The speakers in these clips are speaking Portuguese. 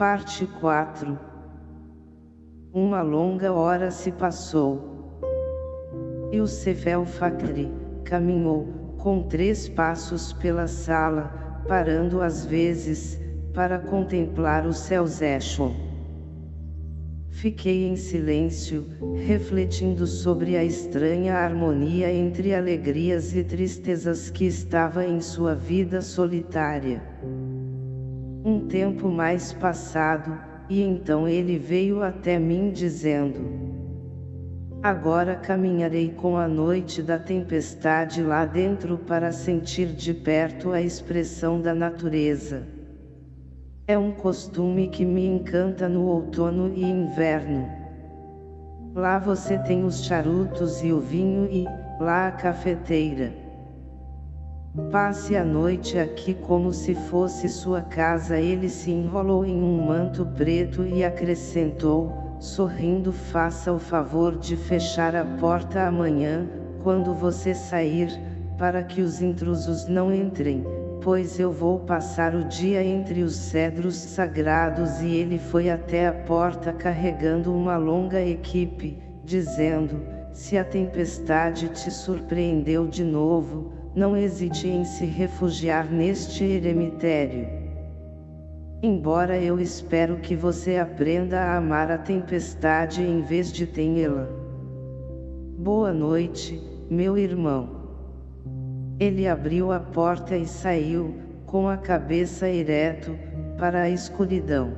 Parte 4 Uma longa hora se passou. E o caminhou, com três passos pela sala, parando às vezes, para contemplar o céu Zeshon. Fiquei em silêncio, refletindo sobre a estranha harmonia entre alegrias e tristezas que estava em sua vida solitária. Tempo mais passado, e então ele veio até mim dizendo, Agora caminharei com a noite da tempestade lá dentro para sentir de perto a expressão da natureza. É um costume que me encanta no outono e inverno. Lá você tem os charutos e o vinho e, lá a cafeteira. Passe a noite aqui como se fosse sua casa. Ele se enrolou em um manto preto e acrescentou, sorrindo faça o favor de fechar a porta amanhã, quando você sair, para que os intrusos não entrem, pois eu vou passar o dia entre os cedros sagrados. E ele foi até a porta carregando uma longa equipe, dizendo, se a tempestade te surpreendeu de novo, não hesite em se refugiar neste eremitério. Embora eu espero que você aprenda a amar a tempestade em vez de temê-la. Boa noite, meu irmão. Ele abriu a porta e saiu, com a cabeça ereto, para a escuridão.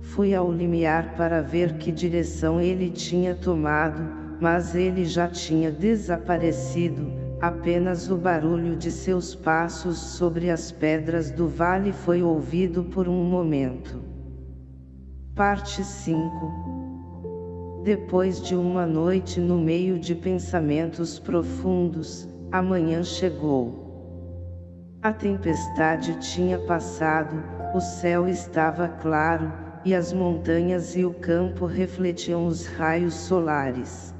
Fui ao limiar para ver que direção ele tinha tomado, mas ele já tinha desaparecido, apenas o barulho de seus passos sobre as pedras do vale foi ouvido por um momento. Parte 5 Depois de uma noite no meio de pensamentos profundos, a manhã chegou. A tempestade tinha passado, o céu estava claro, e as montanhas e o campo refletiam os raios solares.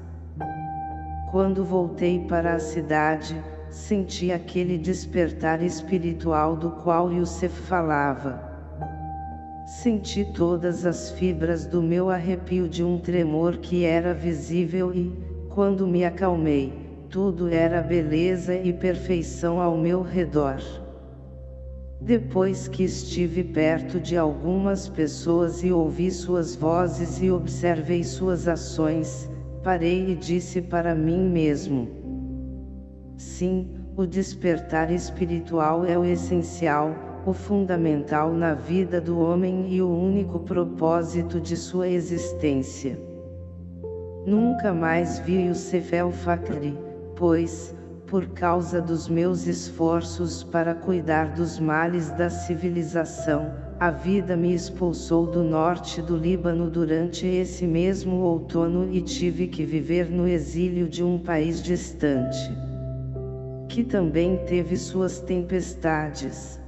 Quando voltei para a cidade, senti aquele despertar espiritual do qual Yusef falava. Senti todas as fibras do meu arrepio de um tremor que era visível e, quando me acalmei, tudo era beleza e perfeição ao meu redor. Depois que estive perto de algumas pessoas e ouvi suas vozes e observei suas ações, parei e disse para mim mesmo. Sim, o despertar espiritual é o essencial, o fundamental na vida do homem e o único propósito de sua existência. Nunca mais vi o Sefel Fakri, pois, por causa dos meus esforços para cuidar dos males da civilização, a vida me expulsou do norte do Líbano durante esse mesmo outono e tive que viver no exílio de um país distante. Que também teve suas tempestades.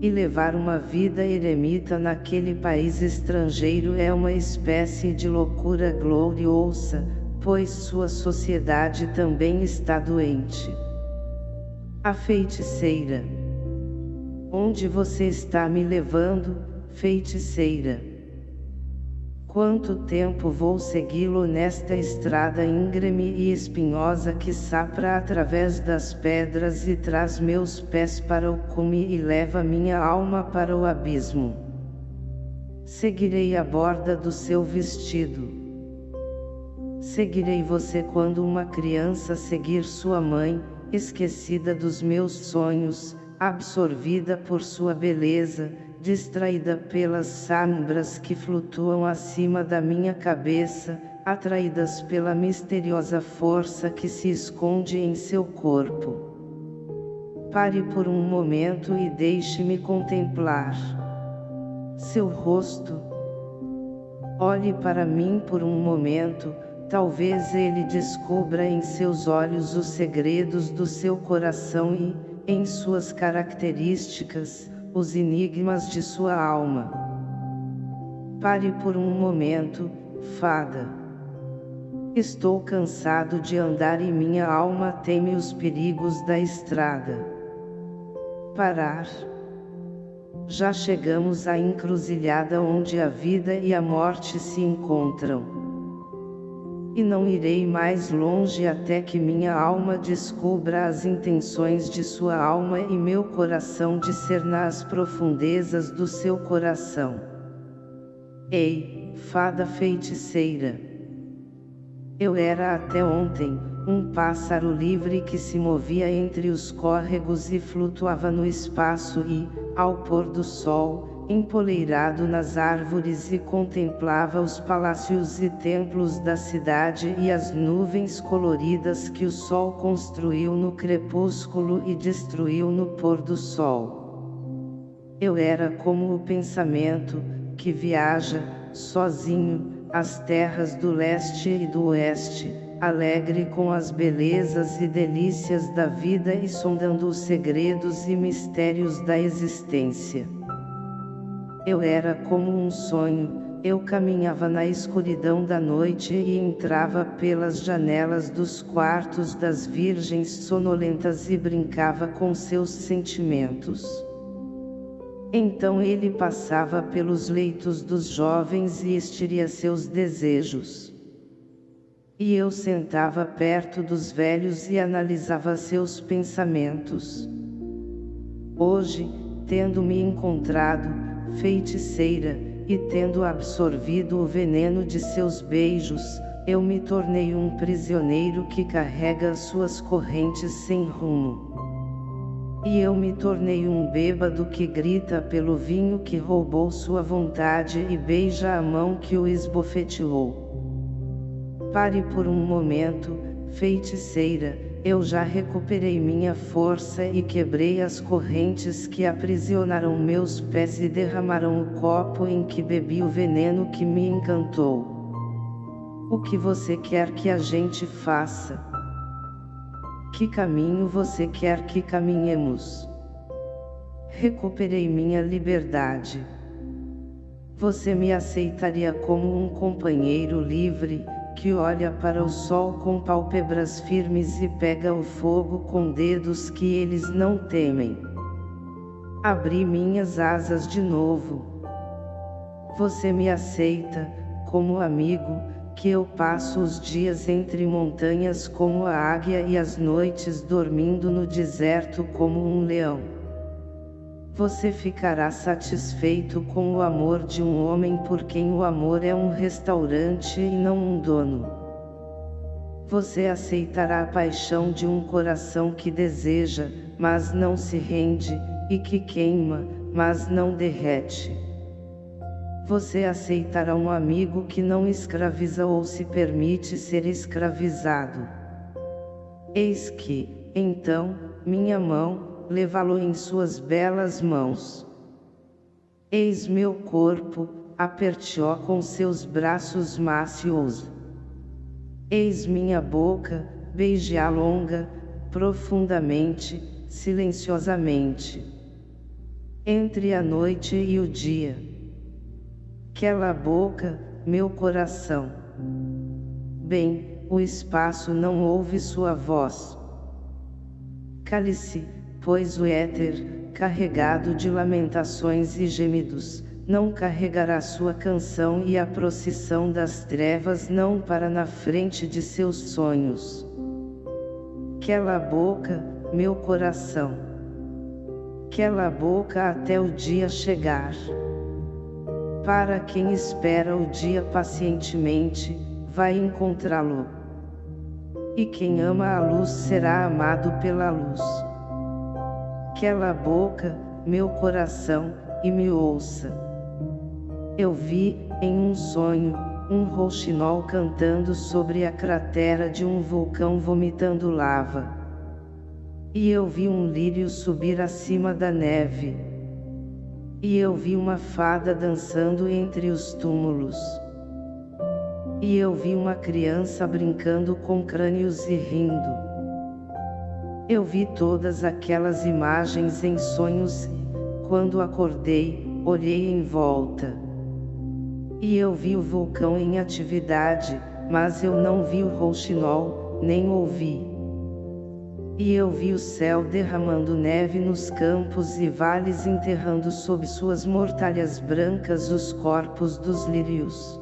E levar uma vida eremita naquele país estrangeiro é uma espécie de loucura gloriosa, pois sua sociedade também está doente. A feiticeira. Onde você está me levando, feiticeira? Quanto tempo vou segui-lo nesta estrada íngreme e espinhosa que sapra através das pedras e traz meus pés para o cume e leva minha alma para o abismo? Seguirei a borda do seu vestido Seguirei você quando uma criança seguir sua mãe, esquecida dos meus sonhos, absorvida por sua beleza, distraída pelas sombras que flutuam acima da minha cabeça, atraídas pela misteriosa força que se esconde em seu corpo. Pare por um momento e deixe-me contemplar seu rosto. Olhe para mim por um momento, Talvez ele descubra em seus olhos os segredos do seu coração e, em suas características, os enigmas de sua alma. Pare por um momento, fada. Estou cansado de andar e minha alma teme os perigos da estrada. Parar. Já chegamos à encruzilhada onde a vida e a morte se encontram e não irei mais longe até que minha alma descubra as intenções de sua alma e meu coração discerna as profundezas do seu coração. Ei, fada feiticeira! Eu era até ontem, um pássaro livre que se movia entre os córregos e flutuava no espaço e, ao pôr do sol, empoleirado nas árvores e contemplava os palácios e templos da cidade e as nuvens coloridas que o sol construiu no crepúsculo e destruiu no pôr do sol. Eu era como o pensamento, que viaja, sozinho, as terras do leste e do oeste, alegre com as belezas e delícias da vida e sondando os segredos e mistérios da existência. Eu era como um sonho, eu caminhava na escuridão da noite e entrava pelas janelas dos quartos das virgens sonolentas e brincava com seus sentimentos. Então ele passava pelos leitos dos jovens e estiria seus desejos. E eu sentava perto dos velhos e analisava seus pensamentos. Hoje, tendo me encontrado, feiticeira, e tendo absorvido o veneno de seus beijos, eu me tornei um prisioneiro que carrega suas correntes sem rumo. E eu me tornei um bêbado que grita pelo vinho que roubou sua vontade e beija a mão que o esbofeteou. Pare por um momento, feiticeira, eu já recuperei minha força e quebrei as correntes que aprisionaram meus pés e derramaram o copo em que bebi o veneno que me encantou. O que você quer que a gente faça? Que caminho você quer que caminhemos? Recuperei minha liberdade. Você me aceitaria como um companheiro livre, que olha para o sol com pálpebras firmes e pega o fogo com dedos que eles não temem. Abri minhas asas de novo. Você me aceita, como amigo, que eu passo os dias entre montanhas como a águia e as noites dormindo no deserto como um leão. Você ficará satisfeito com o amor de um homem por quem o amor é um restaurante e não um dono. Você aceitará a paixão de um coração que deseja, mas não se rende, e que queima, mas não derrete. Você aceitará um amigo que não escraviza ou se permite ser escravizado. Eis que, então, minha mão, levá-lo em suas belas mãos. Eis meu corpo, aperte-o com seus braços mácios. Eis minha boca, beije-a longa, profundamente, silenciosamente. Entre a noite e o dia. Aquela boca, meu coração. Bem, o espaço não ouve sua voz. Cale-se, pois o éter, carregado de lamentações e gemidos, não carregará sua canção e a procissão das trevas não para na frente de seus sonhos. Quela boca, meu coração. Quela boca até o dia chegar. Para quem espera o dia pacientemente, vai encontrá-lo. E quem ama a luz será amado pela luz aquela boca, meu coração, e me ouça. Eu vi, em um sonho, um rouxinol cantando sobre a cratera de um vulcão vomitando lava. E eu vi um lírio subir acima da neve. E eu vi uma fada dançando entre os túmulos. E eu vi uma criança brincando com crânios e rindo. Eu vi todas aquelas imagens em sonhos quando acordei, olhei em volta. E eu vi o vulcão em atividade, mas eu não vi o rouxinol, nem ouvi. E eu vi o céu derramando neve nos campos e vales enterrando sob suas mortalhas brancas os corpos dos lírios.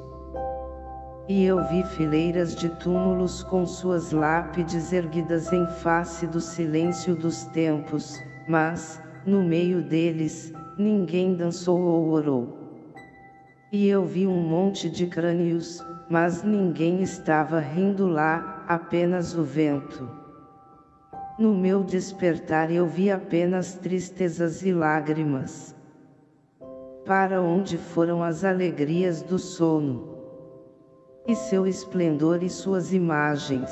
E eu vi fileiras de túmulos com suas lápides erguidas em face do silêncio dos tempos, mas, no meio deles, ninguém dançou ou orou. E eu vi um monte de crânios, mas ninguém estava rindo lá, apenas o vento. No meu despertar eu vi apenas tristezas e lágrimas. Para onde foram as alegrias do sono? E seu esplendor e suas imagens?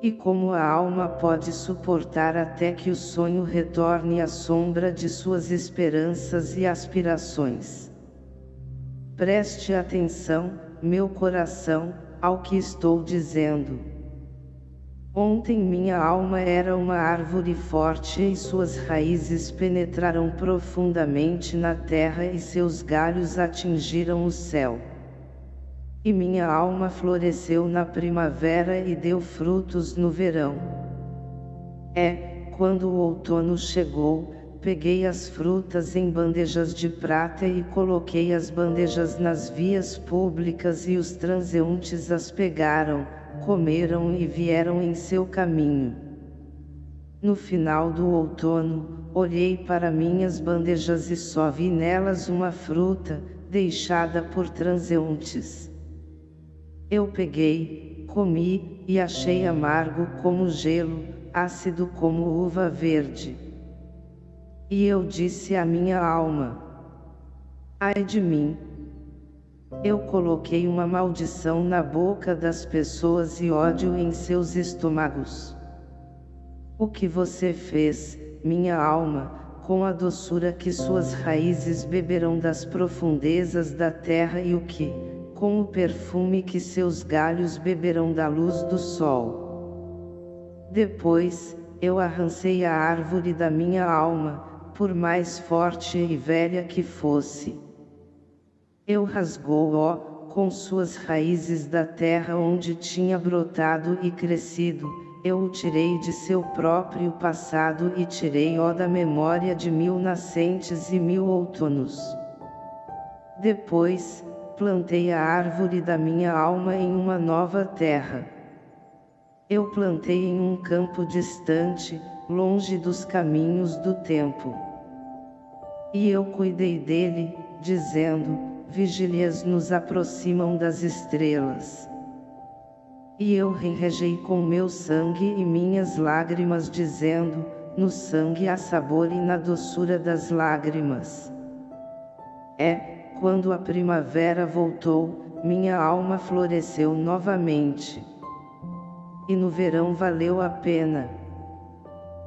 E como a alma pode suportar até que o sonho retorne à sombra de suas esperanças e aspirações? Preste atenção, meu coração, ao que estou dizendo. Ontem minha alma era uma árvore forte e suas raízes penetraram profundamente na terra e seus galhos atingiram o céu. E minha alma floresceu na primavera e deu frutos no verão. É, quando o outono chegou, peguei as frutas em bandejas de prata e coloquei as bandejas nas vias públicas e os transeuntes as pegaram, comeram e vieram em seu caminho. No final do outono, olhei para minhas bandejas e só vi nelas uma fruta, deixada por transeuntes. Eu peguei, comi, e achei amargo como gelo, ácido como uva verde. E eu disse à minha alma: Ai de mim, eu coloquei uma maldição na boca das pessoas e ódio em seus estômagos. O que você fez, minha alma, com a doçura que suas raízes beberão das profundezas da terra e o que, com o perfume que seus galhos beberão da luz do sol. Depois, eu arrancei a árvore da minha alma, por mais forte e velha que fosse. Eu rasgou-o, com suas raízes da terra onde tinha brotado e crescido, eu o tirei de seu próprio passado e tirei-o da memória de mil nascentes e mil outonos. Depois, plantei a árvore da minha alma em uma nova terra. Eu plantei em um campo distante, longe dos caminhos do tempo. E eu cuidei dele, dizendo, vigílias nos aproximam das estrelas. E eu regei com meu sangue e minhas lágrimas dizendo, no sangue há sabor e na doçura das lágrimas. É, quando a primavera voltou, minha alma floresceu novamente. E no verão valeu a pena.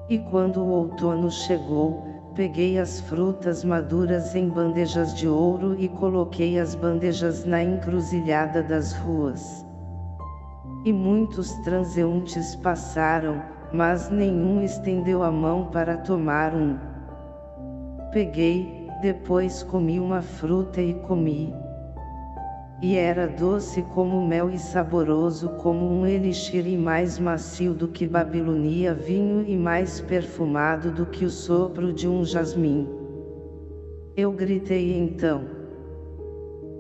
E quando o outono chegou, peguei as frutas maduras em bandejas de ouro e coloquei as bandejas na encruzilhada das ruas. E muitos transeuntes passaram, mas nenhum estendeu a mão para tomar um. Peguei, depois comi uma fruta e comi. E era doce como mel e saboroso como um elixir e mais macio do que Babilonia vinho e mais perfumado do que o sopro de um jasmim. Eu gritei então.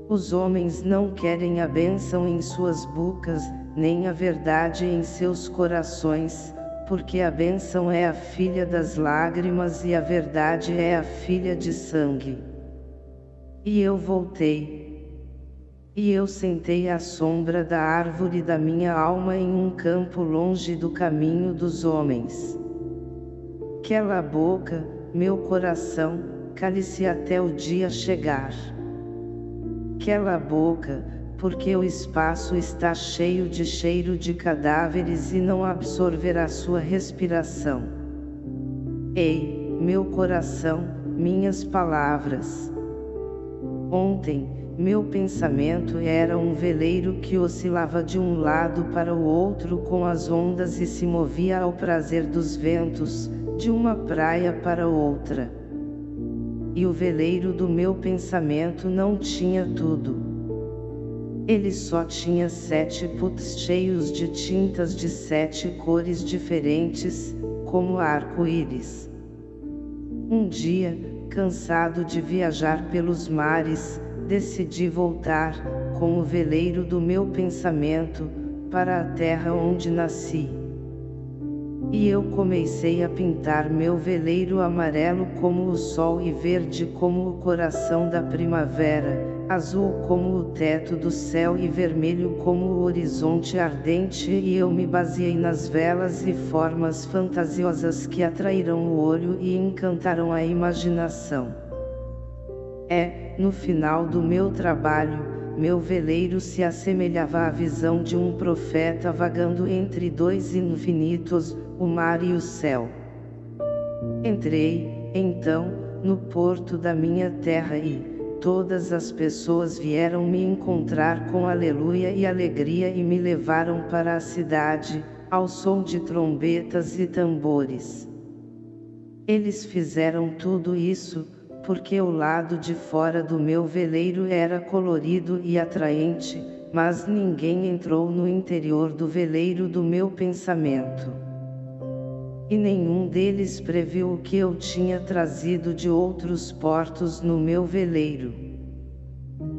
Os homens não querem a bênção em suas bocas, nem a verdade em seus corações, porque a bênção é a filha das lágrimas e a verdade é a filha de sangue. E eu voltei, e eu sentei à sombra da árvore da minha alma em um campo longe do caminho dos homens. Cala a boca, meu coração, cale-se até o dia chegar. Cala a boca, porque o espaço está cheio de cheiro de cadáveres e não absorverá sua respiração. Ei, meu coração, minhas palavras. Ontem, meu pensamento era um veleiro que oscilava de um lado para o outro com as ondas e se movia ao prazer dos ventos, de uma praia para outra. E o veleiro do meu pensamento não tinha tudo. Ele só tinha sete puts cheios de tintas de sete cores diferentes, como arco-íris. Um dia, cansado de viajar pelos mares, decidi voltar, com o veleiro do meu pensamento, para a terra onde nasci. E eu comecei a pintar meu veleiro amarelo como o sol e verde como o coração da primavera, azul como o teto do céu e vermelho como o horizonte ardente e eu me baseei nas velas e formas fantasiosas que atraíram o olho e encantaram a imaginação. É, no final do meu trabalho, meu veleiro se assemelhava à visão de um profeta vagando entre dois infinitos, o mar e o céu. Entrei, então, no porto da minha terra e, todas as pessoas vieram me encontrar com aleluia e alegria e me levaram para a cidade, ao som de trombetas e tambores. Eles fizeram tudo isso, porque o lado de fora do meu veleiro era colorido e atraente, mas ninguém entrou no interior do veleiro do meu pensamento. E nenhum deles previu o que eu tinha trazido de outros portos no meu veleiro.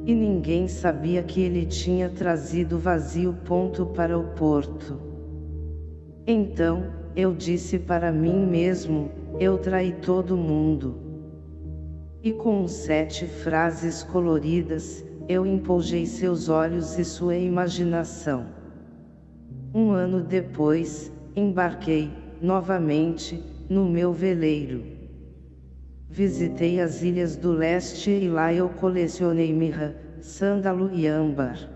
E ninguém sabia que ele tinha trazido vazio ponto para o porto. Então, eu disse para mim mesmo, eu traí todo mundo. E com sete frases coloridas, eu empolgei seus olhos e sua imaginação. Um ano depois, embarquei, novamente, no meu veleiro. Visitei as ilhas do leste e lá eu colecionei mirra, sândalo e âmbar.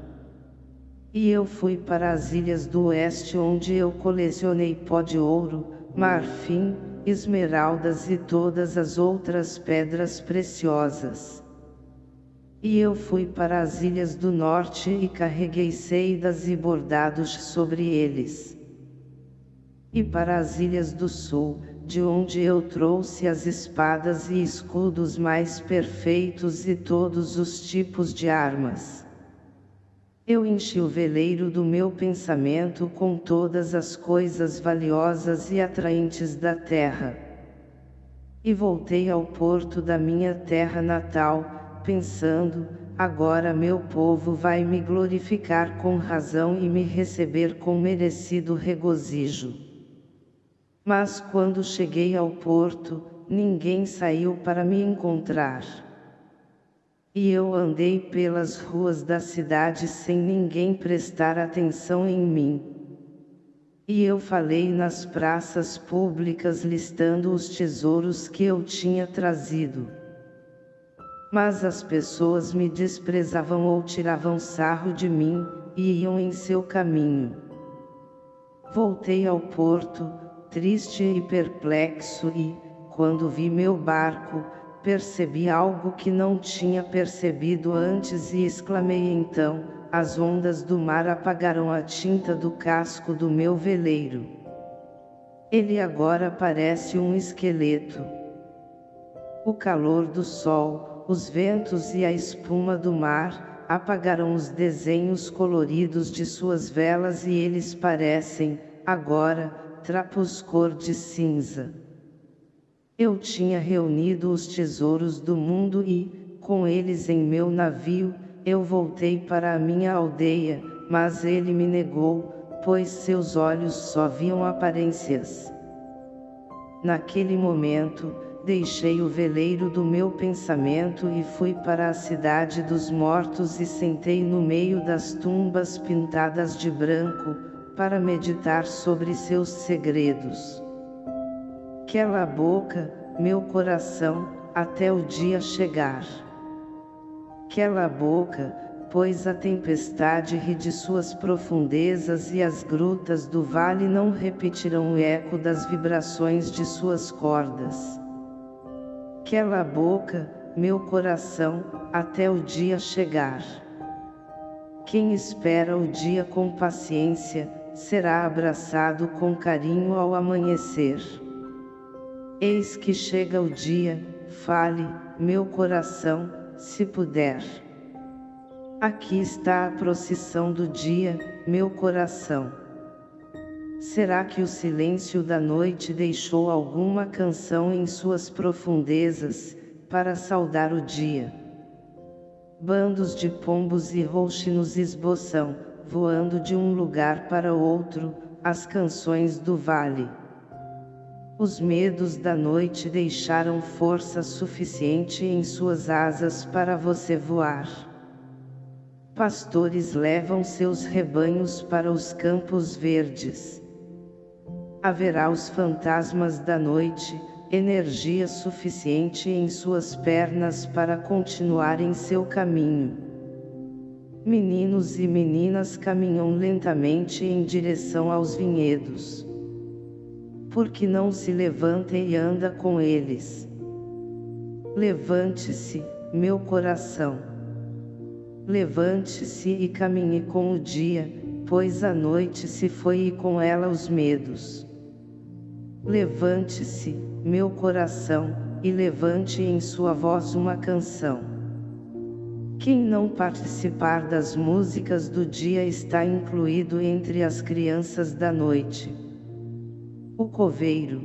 E eu fui para as ilhas do oeste onde eu colecionei pó de ouro, marfim, esmeraldas e todas as outras pedras preciosas. E eu fui para as ilhas do norte e carreguei seidas e bordados sobre eles e para as ilhas do sul, de onde eu trouxe as espadas e escudos mais perfeitos e todos os tipos de armas. Eu enchi o veleiro do meu pensamento com todas as coisas valiosas e atraentes da terra. E voltei ao porto da minha terra natal, pensando, agora meu povo vai me glorificar com razão e me receber com merecido regozijo. Mas quando cheguei ao porto, ninguém saiu para me encontrar. E eu andei pelas ruas da cidade sem ninguém prestar atenção em mim. E eu falei nas praças públicas listando os tesouros que eu tinha trazido. Mas as pessoas me desprezavam ou tiravam sarro de mim, e iam em seu caminho. Voltei ao porto, triste e perplexo e, quando vi meu barco, percebi algo que não tinha percebido antes e exclamei então, as ondas do mar apagaram a tinta do casco do meu veleiro. Ele agora parece um esqueleto. O calor do sol, os ventos e a espuma do mar, apagaram os desenhos coloridos de suas velas e eles parecem, agora, trapos cor de cinza. Eu tinha reunido os tesouros do mundo e, com eles em meu navio, eu voltei para a minha aldeia, mas ele me negou, pois seus olhos só viam aparências. Naquele momento, deixei o veleiro do meu pensamento e fui para a cidade dos mortos e sentei no meio das tumbas pintadas de branco, para meditar sobre seus segredos. Cala a boca, meu coração, até o dia chegar. Cala a boca, pois a tempestade ri de suas profundezas e as grutas do vale não repetirão o eco das vibrações de suas cordas. Cala a boca, meu coração, até o dia chegar. Quem espera o dia com paciência, será abraçado com carinho ao amanhecer. Eis que chega o dia, fale, meu coração, se puder. Aqui está a procissão do dia, meu coração. Será que o silêncio da noite deixou alguma canção em suas profundezas, para saudar o dia? Bandos de pombos e rouxinos esboçam, voando de um lugar para outro, as canções do vale. Os medos da noite deixaram força suficiente em suas asas para você voar. Pastores levam seus rebanhos para os campos verdes. Haverá os fantasmas da noite, energia suficiente em suas pernas para continuar em seu caminho. Meninos e meninas caminham lentamente em direção aos vinhedos porque não se levanta e anda com eles. Levante-se, meu coração. Levante-se e caminhe com o dia, pois a noite se foi e com ela os medos. Levante-se, meu coração, e levante em sua voz uma canção. Quem não participar das músicas do dia está incluído entre as crianças da noite. O coveiro.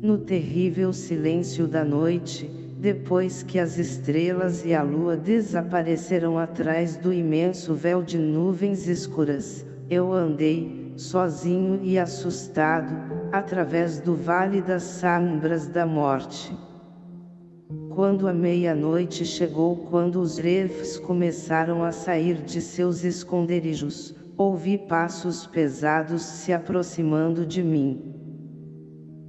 No terrível silêncio da noite, depois que as estrelas e a lua desapareceram atrás do imenso véu de nuvens escuras, eu andei, sozinho e assustado, através do vale das sombras da morte. Quando a meia-noite chegou quando os refs começaram a sair de seus esconderijos, ouvi passos pesados se aproximando de mim.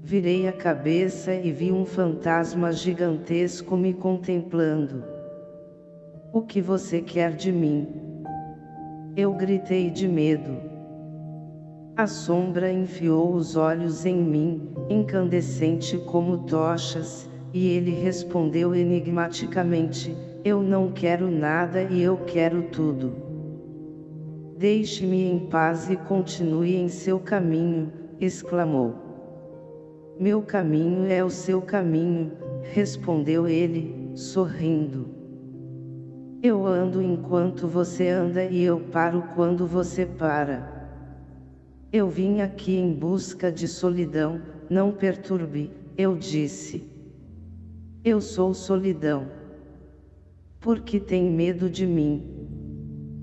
Virei a cabeça e vi um fantasma gigantesco me contemplando. O que você quer de mim? Eu gritei de medo. A sombra enfiou os olhos em mim, incandescente como tochas, e ele respondeu enigmaticamente, eu não quero nada e eu quero tudo. Deixe-me em paz e continue em seu caminho, exclamou. Meu caminho é o seu caminho, respondeu ele, sorrindo. Eu ando enquanto você anda e eu paro quando você para. Eu vim aqui em busca de solidão, não perturbe, eu disse. Eu sou solidão. Por que tem medo de mim?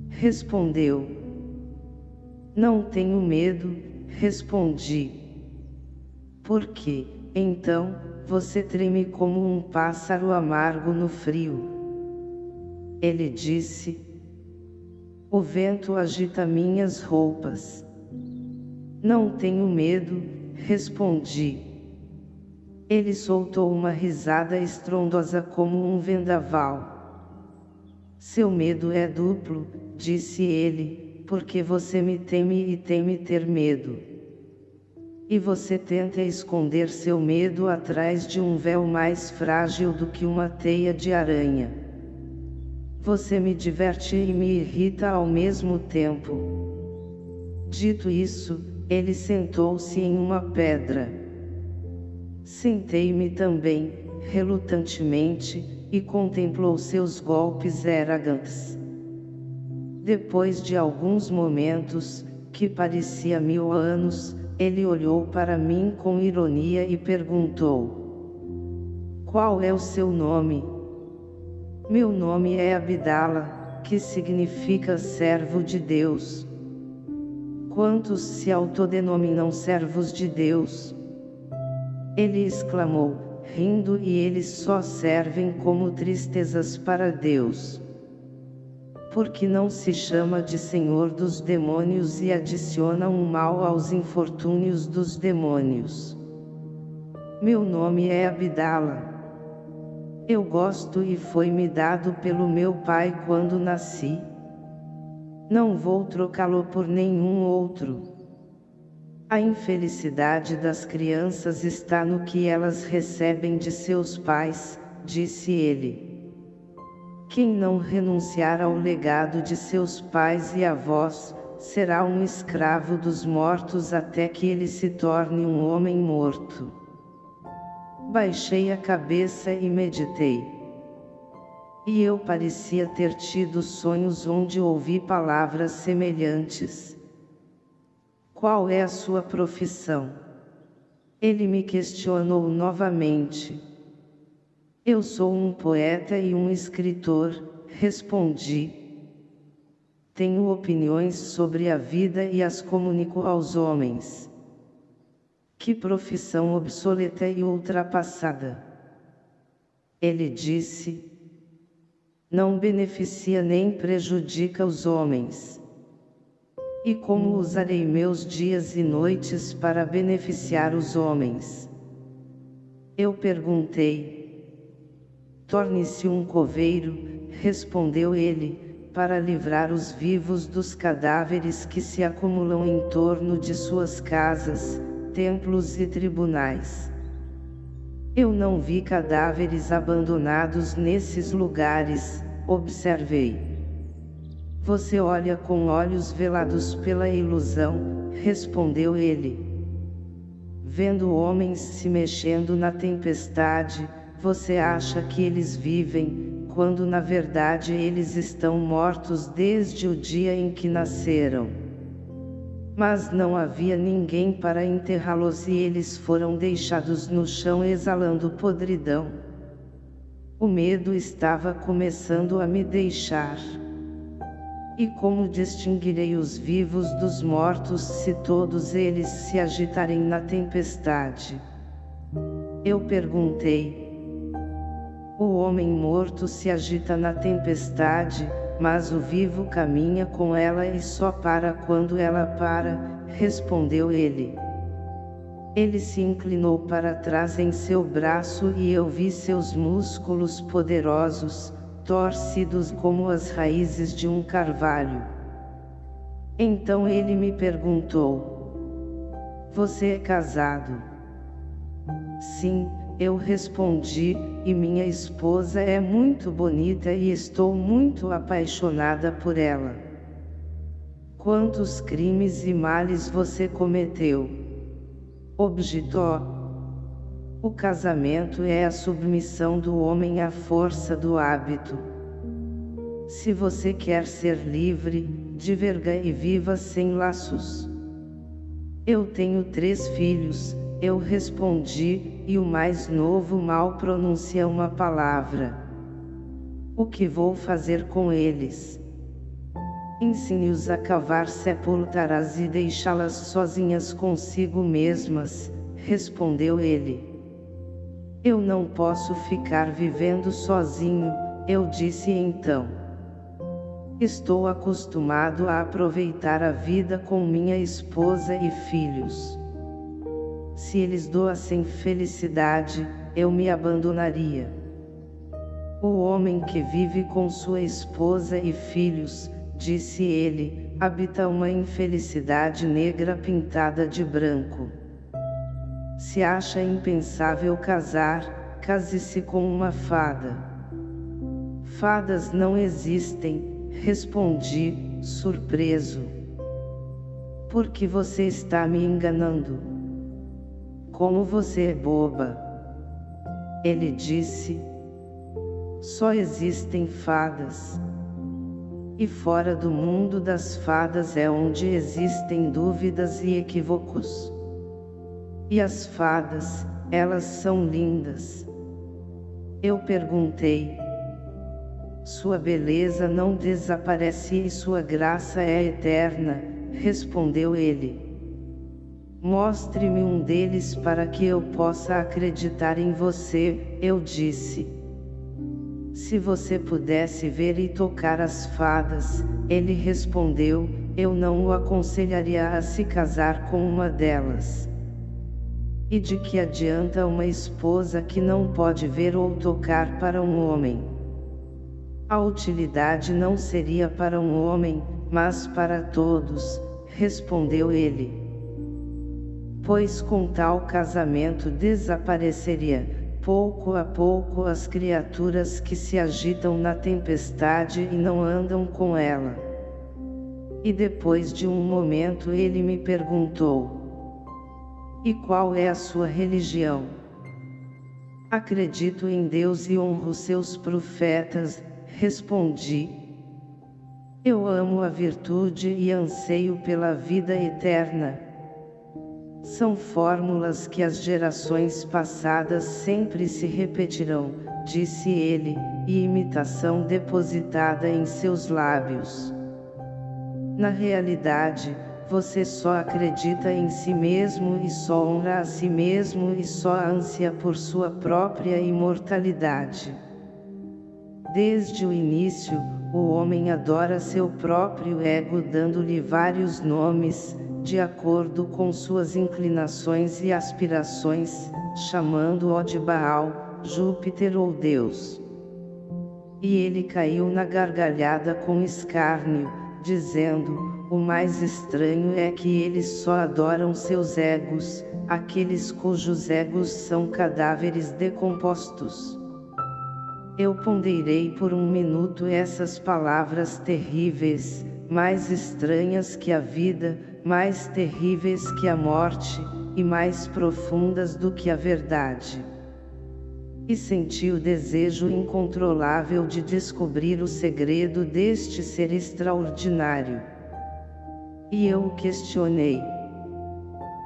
Respondeu. Não tenho medo, respondi. Por quê? Então, você treme como um pássaro amargo no frio. Ele disse. O vento agita minhas roupas. Não tenho medo, respondi. Ele soltou uma risada estrondosa como um vendaval. Seu medo é duplo, disse ele, porque você me teme e teme ter medo. E você tenta esconder seu medo atrás de um véu mais frágil do que uma teia de aranha. Você me diverte e me irrita ao mesmo tempo. Dito isso, ele sentou-se em uma pedra. Sentei-me também, relutantemente, e contemplou seus golpes eragantes. Depois de alguns momentos, que parecia mil anos, ele olhou para mim com ironia e perguntou: Qual é o seu nome? Meu nome é Abdala, que significa servo de Deus. Quantos se autodenominam servos de Deus? Ele exclamou, rindo e eles só servem como tristezas para Deus porque não se chama de Senhor dos demônios e adiciona um mal aos infortúnios dos demônios. Meu nome é Abdala. Eu gosto e foi-me dado pelo meu pai quando nasci. Não vou trocá-lo por nenhum outro. A infelicidade das crianças está no que elas recebem de seus pais, disse ele. Quem não renunciar ao legado de seus pais e avós, será um escravo dos mortos até que ele se torne um homem morto. Baixei a cabeça e meditei. E eu parecia ter tido sonhos onde ouvi palavras semelhantes. Qual é a sua profissão? Ele me questionou novamente. Eu sou um poeta e um escritor, respondi. Tenho opiniões sobre a vida e as comunico aos homens. Que profissão obsoleta e ultrapassada! Ele disse, não beneficia nem prejudica os homens. E como usarei meus dias e noites para beneficiar os homens? Eu perguntei. Torne-se um coveiro, respondeu ele, para livrar os vivos dos cadáveres que se acumulam em torno de suas casas, templos e tribunais. Eu não vi cadáveres abandonados nesses lugares, observei. Você olha com olhos velados pela ilusão, respondeu ele. Vendo homens se mexendo na tempestade, você acha que eles vivem, quando na verdade eles estão mortos desde o dia em que nasceram mas não havia ninguém para enterrá-los e eles foram deixados no chão exalando podridão. O medo estava começando a me deixar. E como distinguirei os vivos dos mortos se todos eles se agitarem na tempestade? Eu perguntei. O homem morto se agita na tempestade, mas o vivo caminha com ela e só para quando ela para, respondeu ele. Ele se inclinou para trás em seu braço e eu vi seus músculos poderosos, torcidos como as raízes de um carvalho. Então ele me perguntou: Você é casado? Sim, eu respondi, e minha esposa é muito bonita e estou muito apaixonada por ela. Quantos crimes e males você cometeu? Objetou. O casamento é a submissão do homem à força do hábito. Se você quer ser livre, diverga e viva sem laços. Eu tenho três filhos, eu respondi, e o mais novo mal pronuncia uma palavra. O que vou fazer com eles? Ensine-os a cavar sepultaras e deixá-las sozinhas consigo mesmas, respondeu ele. Eu não posso ficar vivendo sozinho, eu disse então. Estou acostumado a aproveitar a vida com minha esposa e filhos. Se eles doassem felicidade, eu me abandonaria. O homem que vive com sua esposa e filhos, disse ele, habita uma infelicidade negra pintada de branco. Se acha impensável casar, case-se com uma fada. Fadas não existem, respondi, surpreso. Por que você está me enganando? Como você é boba! Ele disse. Só existem fadas. E fora do mundo das fadas é onde existem dúvidas e equívocos. E as fadas, elas são lindas. Eu perguntei. Sua beleza não desaparece e sua graça é eterna, respondeu ele. Mostre-me um deles para que eu possa acreditar em você, eu disse. Se você pudesse ver e tocar as fadas, ele respondeu, eu não o aconselharia a se casar com uma delas. E de que adianta uma esposa que não pode ver ou tocar para um homem? A utilidade não seria para um homem, mas para todos, respondeu ele pois com tal casamento desapareceria, pouco a pouco as criaturas que se agitam na tempestade e não andam com ela. E depois de um momento ele me perguntou, e qual é a sua religião? Acredito em Deus e honro seus profetas, respondi. Eu amo a virtude e anseio pela vida eterna. São fórmulas que as gerações passadas sempre se repetirão, disse ele, e imitação depositada em seus lábios. Na realidade, você só acredita em si mesmo e só honra a si mesmo e só ânsia por sua própria imortalidade. Desde o início, o homem adora seu próprio ego dando-lhe vários nomes, de acordo com suas inclinações e aspirações, chamando-o de Baal, Júpiter ou Deus. E ele caiu na gargalhada com escárnio, dizendo, o mais estranho é que eles só adoram seus egos, aqueles cujos egos são cadáveres decompostos. Eu ponderei por um minuto essas palavras terríveis, mais estranhas que a vida, mais terríveis que a morte, e mais profundas do que a verdade. E senti o desejo incontrolável de descobrir o segredo deste ser extraordinário. E eu o questionei.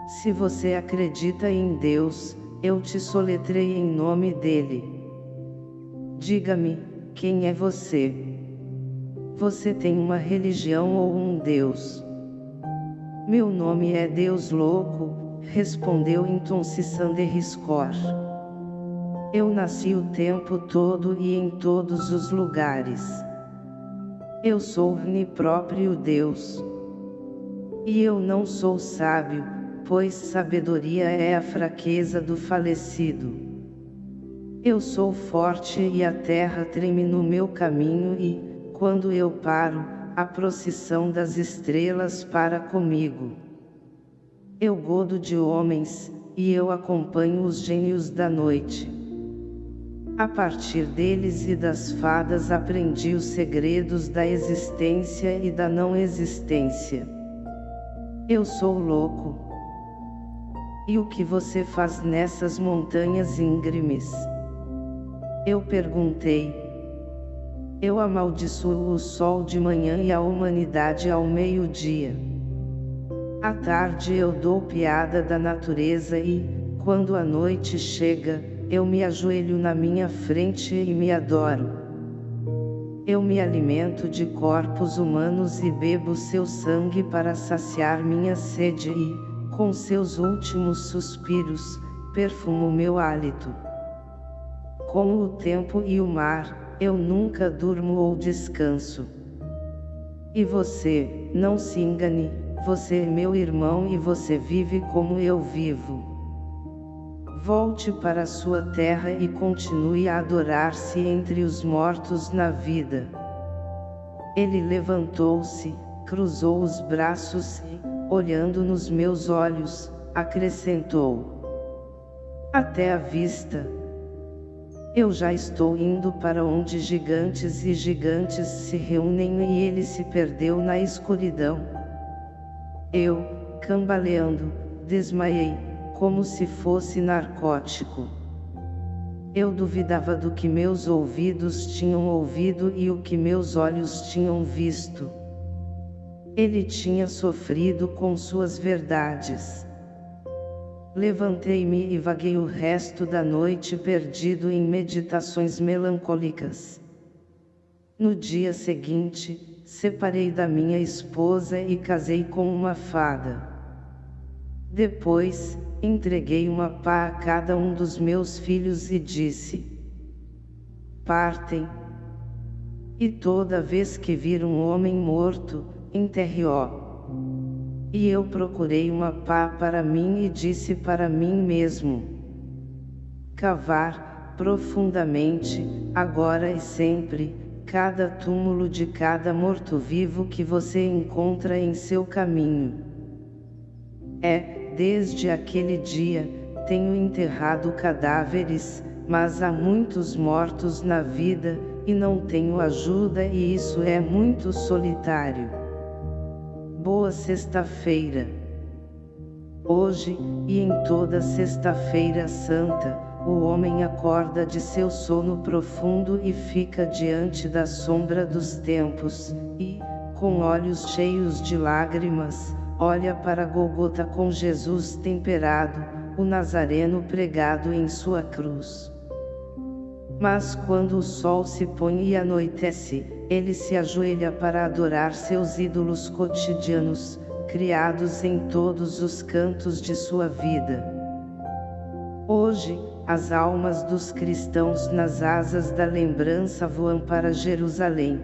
Se você acredita em Deus, eu te soletrei em nome dele. Diga-me, quem é você? Você tem uma religião ou um Deus? Meu nome é Deus Louco, respondeu então Riscor. Eu nasci o tempo todo e em todos os lugares. Eu sou o próprio Deus. E eu não sou sábio, pois sabedoria é a fraqueza do falecido. Eu sou forte e a terra treme no meu caminho e, quando eu paro, a procissão das estrelas para comigo. Eu godo de homens, e eu acompanho os gênios da noite. A partir deles e das fadas aprendi os segredos da existência e da não existência. Eu sou louco. E o que você faz nessas montanhas íngremes? Eu perguntei. Eu amaldiçoo o sol de manhã e a humanidade ao meio-dia. À tarde eu dou piada da natureza e, quando a noite chega, eu me ajoelho na minha frente e me adoro. Eu me alimento de corpos humanos e bebo seu sangue para saciar minha sede e, com seus últimos suspiros, perfumo meu hálito. Como o tempo e o mar, eu nunca durmo ou descanso. E você, não se engane, você é meu irmão e você vive como eu vivo. Volte para sua terra e continue a adorar-se entre os mortos na vida. Ele levantou-se, cruzou os braços e, olhando nos meus olhos, acrescentou: Até a vista. Eu já estou indo para onde gigantes e gigantes se reúnem e ele se perdeu na escuridão. Eu, cambaleando, desmaiei, como se fosse narcótico. Eu duvidava do que meus ouvidos tinham ouvido e o que meus olhos tinham visto. Ele tinha sofrido com suas verdades. Levantei-me e vaguei o resto da noite perdido em meditações melancólicas. No dia seguinte, separei da minha esposa e casei com uma fada. Depois, entreguei uma pá a cada um dos meus filhos e disse: Partem. E toda vez que vir um homem morto, enterre-o. E eu procurei uma pá para mim e disse para mim mesmo: Cavar, profundamente, agora e sempre, cada túmulo de cada morto-vivo que você encontra em seu caminho. É, desde aquele dia, tenho enterrado cadáveres, mas há muitos mortos na vida, e não tenho ajuda e isso é muito solitário. Boa Sexta-feira. Hoje, e em toda Sexta-feira Santa, o homem acorda de seu sono profundo e fica diante da sombra dos tempos, e, com olhos cheios de lágrimas, olha para Golgota com Jesus temperado, o Nazareno pregado em sua cruz. Mas quando o sol se põe e anoitece, ele se ajoelha para adorar seus ídolos cotidianos, criados em todos os cantos de sua vida. Hoje, as almas dos cristãos nas asas da lembrança voam para Jerusalém.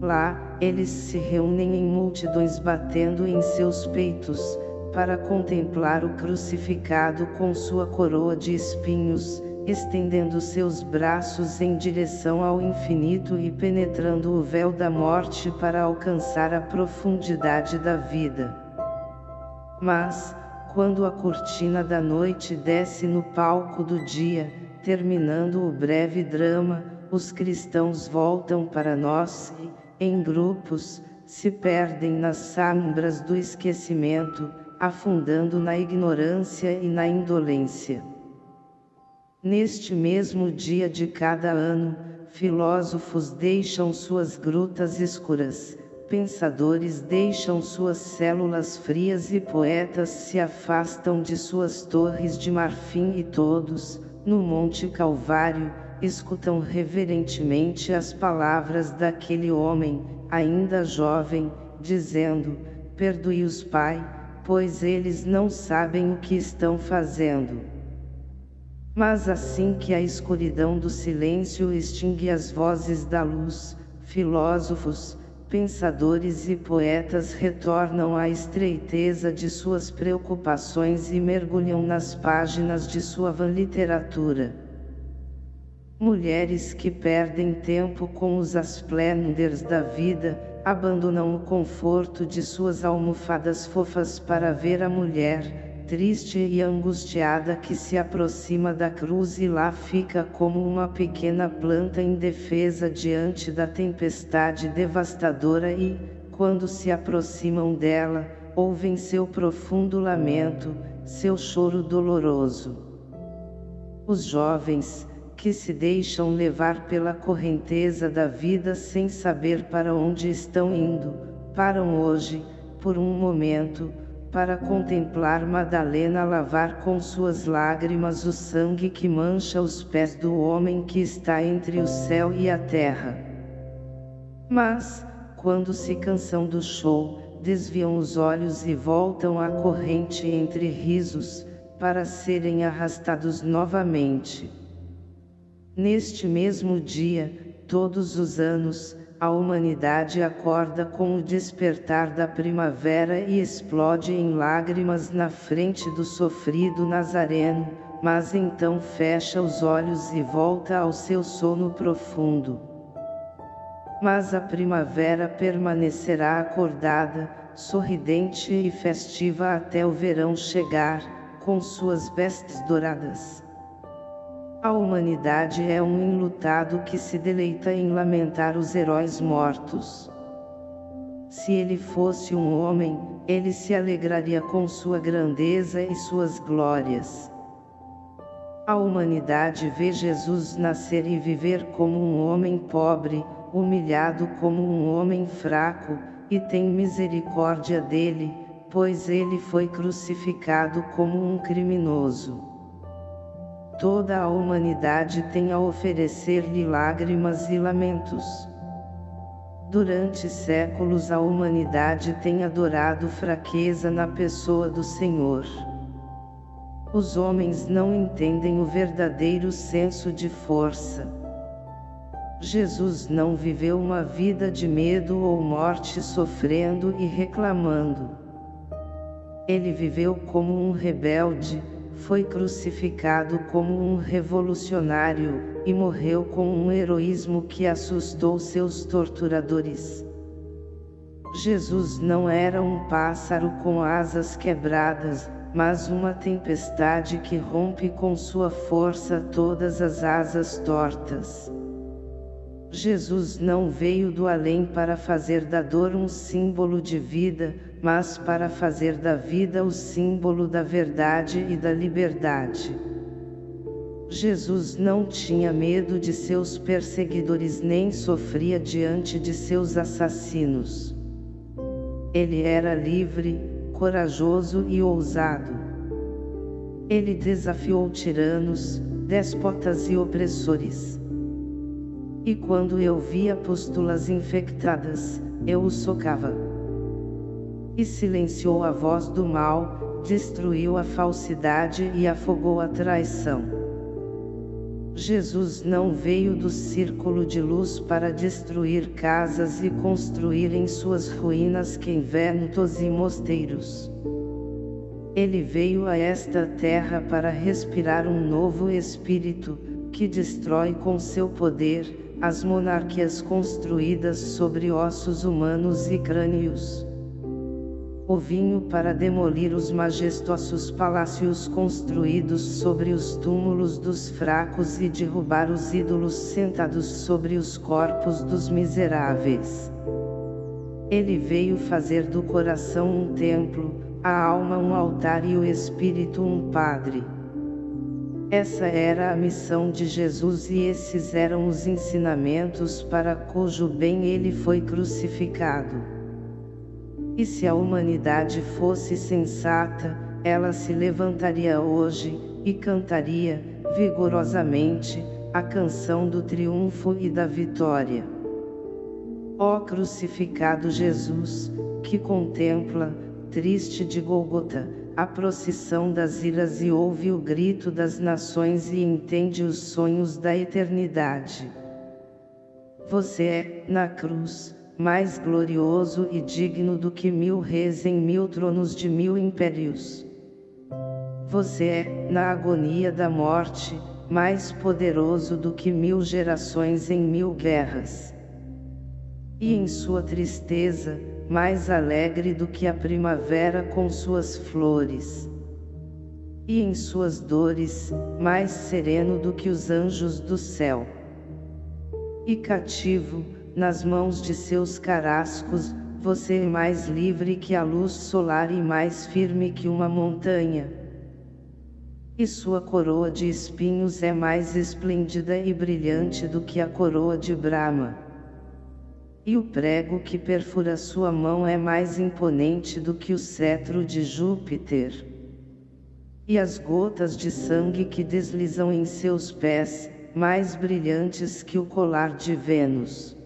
Lá, eles se reúnem em multidões batendo em seus peitos, para contemplar o crucificado com sua coroa de espinhos, estendendo seus braços em direção ao infinito e penetrando o véu da morte para alcançar a profundidade da vida. Mas, quando a cortina da noite desce no palco do dia, terminando o breve drama, os cristãos voltam para nós e, em grupos, se perdem nas sombras do esquecimento, afundando na ignorância e na indolência. Neste mesmo dia de cada ano, filósofos deixam suas grutas escuras, pensadores deixam suas células frias e poetas se afastam de suas torres de marfim e todos, no Monte Calvário, escutam reverentemente as palavras daquele homem, ainda jovem, dizendo, perdoe-os Pai, pois eles não sabem o que estão fazendo. Mas assim que a escuridão do silêncio extingue as vozes da luz, filósofos, pensadores e poetas retornam à estreiteza de suas preocupações e mergulham nas páginas de sua van literatura. Mulheres que perdem tempo com os asplenders da vida, abandonam o conforto de suas almofadas fofas para ver a mulher, triste e angustiada que se aproxima da cruz e lá fica como uma pequena planta indefesa diante da tempestade devastadora e, quando se aproximam dela, ouvem seu profundo lamento, seu choro doloroso. Os jovens, que se deixam levar pela correnteza da vida sem saber para onde estão indo, param hoje, por um momento, para contemplar Madalena lavar com suas lágrimas o sangue que mancha os pés do homem que está entre o céu e a terra. Mas, quando se cansam do show, desviam os olhos e voltam à corrente entre risos, para serem arrastados novamente. Neste mesmo dia, todos os anos, a humanidade acorda com o despertar da primavera e explode em lágrimas na frente do sofrido Nazareno, mas então fecha os olhos e volta ao seu sono profundo. Mas a primavera permanecerá acordada, sorridente e festiva até o verão chegar, com suas vestes douradas. A humanidade é um enlutado que se deleita em lamentar os heróis mortos. Se ele fosse um homem, ele se alegraria com sua grandeza e suas glórias. A humanidade vê Jesus nascer e viver como um homem pobre, humilhado como um homem fraco, e tem misericórdia dele, pois ele foi crucificado como um criminoso. Toda a humanidade tem a oferecer-lhe lágrimas e lamentos. Durante séculos a humanidade tem adorado fraqueza na pessoa do Senhor. Os homens não entendem o verdadeiro senso de força. Jesus não viveu uma vida de medo ou morte sofrendo e reclamando. Ele viveu como um rebelde, foi crucificado como um revolucionário, e morreu com um heroísmo que assustou seus torturadores. Jesus não era um pássaro com asas quebradas, mas uma tempestade que rompe com sua força todas as asas tortas. Jesus não veio do além para fazer da dor um símbolo de vida, mas para fazer da vida o símbolo da verdade e da liberdade. Jesus não tinha medo de seus perseguidores nem sofria diante de seus assassinos. Ele era livre, corajoso e ousado. Ele desafiou tiranos, déspotas e opressores. E quando eu via pústulas infectadas, eu o socava. E silenciou a voz do mal, destruiu a falsidade e afogou a traição. Jesus não veio do círculo de luz para destruir casas e construir em suas ruínas conventos e mosteiros. Ele veio a esta terra para respirar um novo espírito, que destrói com seu poder, as monarquias construídas sobre ossos humanos e crânios o vinho para demolir os majestosos palácios construídos sobre os túmulos dos fracos e derrubar os ídolos sentados sobre os corpos dos miseráveis. Ele veio fazer do coração um templo, a alma um altar e o espírito um padre. Essa era a missão de Jesus e esses eram os ensinamentos para cujo bem ele foi crucificado. E se a humanidade fosse sensata, ela se levantaria hoje, e cantaria, vigorosamente, a canção do triunfo e da vitória. Ó crucificado Jesus, que contempla, triste de Golgota, a procissão das iras e ouve o grito das nações e entende os sonhos da eternidade. Você é, na cruz, mais glorioso e digno do que mil reis em mil tronos de mil impérios. Você é, na agonia da morte, mais poderoso do que mil gerações em mil guerras. E em sua tristeza, mais alegre do que a primavera com suas flores. E em suas dores, mais sereno do que os anjos do céu. E cativo, nas mãos de seus carascos, você é mais livre que a luz solar e mais firme que uma montanha. E sua coroa de espinhos é mais esplêndida e brilhante do que a coroa de Brahma. E o prego que perfura sua mão é mais imponente do que o cetro de Júpiter. E as gotas de sangue que deslizam em seus pés, mais brilhantes que o colar de Vênus.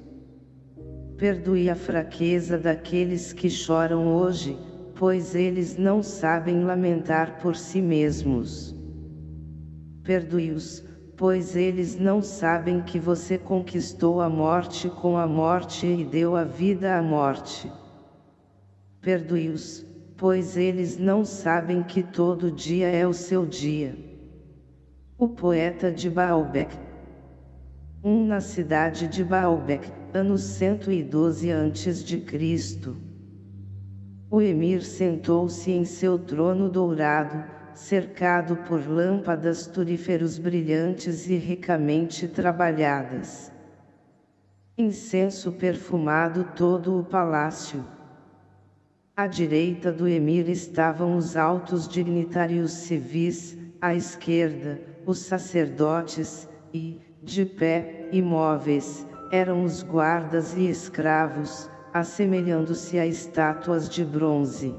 Perdoe a fraqueza daqueles que choram hoje, pois eles não sabem lamentar por si mesmos. Perdoe-os, pois eles não sabem que você conquistou a morte com a morte e deu a vida à morte. Perdoe-os, pois eles não sabem que todo dia é o seu dia. O poeta de Baalbek um na cidade de Baalbek, anos 112 a.C. O emir sentou-se em seu trono dourado, cercado por lâmpadas turíferos brilhantes e ricamente trabalhadas. Incenso perfumado todo o palácio. À direita do emir estavam os altos dignitários civis, à esquerda, os sacerdotes, e, de pé, imóveis, eram os guardas e escravos, assemelhando-se a estátuas de bronze.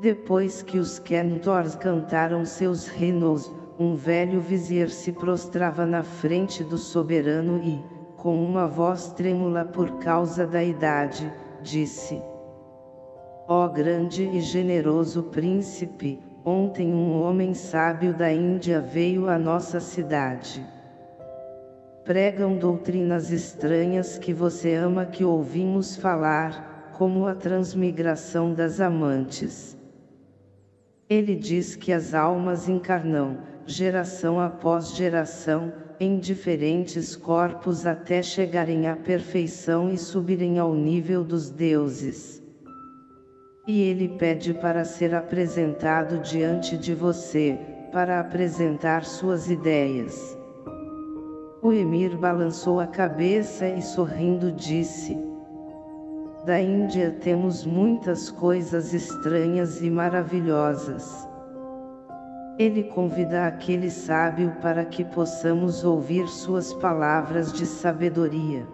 Depois que os Kentors cantaram seus reinos, um velho vizier se prostrava na frente do soberano e, com uma voz trêmula por causa da idade, disse: Ó oh grande e generoso príncipe, ontem um homem sábio da Índia veio à nossa cidade pregam doutrinas estranhas que você ama que ouvimos falar, como a transmigração das amantes. Ele diz que as almas encarnam, geração após geração, em diferentes corpos até chegarem à perfeição e subirem ao nível dos deuses. E ele pede para ser apresentado diante de você, para apresentar suas ideias. O emir balançou a cabeça e sorrindo disse, Da Índia temos muitas coisas estranhas e maravilhosas. Ele convida aquele sábio para que possamos ouvir suas palavras de sabedoria.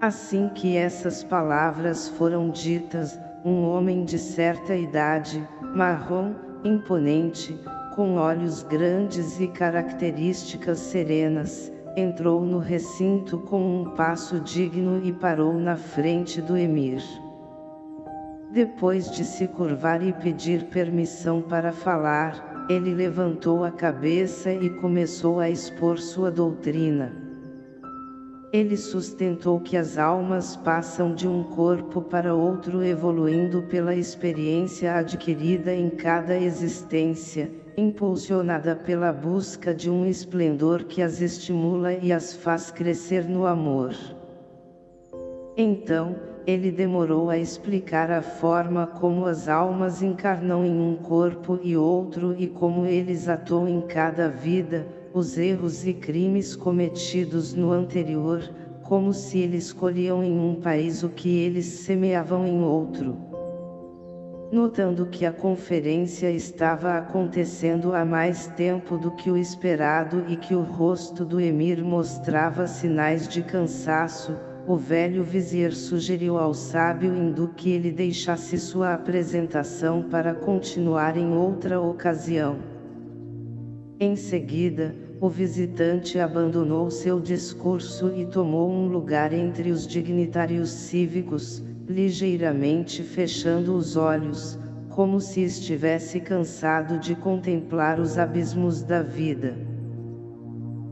Assim que essas palavras foram ditas, um homem de certa idade, marrom, imponente, com olhos grandes e características serenas, entrou no recinto com um passo digno e parou na frente do emir. Depois de se curvar e pedir permissão para falar, ele levantou a cabeça e começou a expor sua doutrina. Ele sustentou que as almas passam de um corpo para outro evoluindo pela experiência adquirida em cada existência, impulsionada pela busca de um esplendor que as estimula e as faz crescer no amor. Então, ele demorou a explicar a forma como as almas encarnam em um corpo e outro e como eles atuam em cada vida, os erros e crimes cometidos no anterior, como se eles escolhiam em um país o que eles semeavam em outro. Notando que a conferência estava acontecendo há mais tempo do que o esperado e que o rosto do emir mostrava sinais de cansaço, o velho vizir sugeriu ao sábio hindu que ele deixasse sua apresentação para continuar em outra ocasião. Em seguida, o visitante abandonou seu discurso e tomou um lugar entre os dignitários cívicos, ligeiramente fechando os olhos, como se estivesse cansado de contemplar os abismos da vida.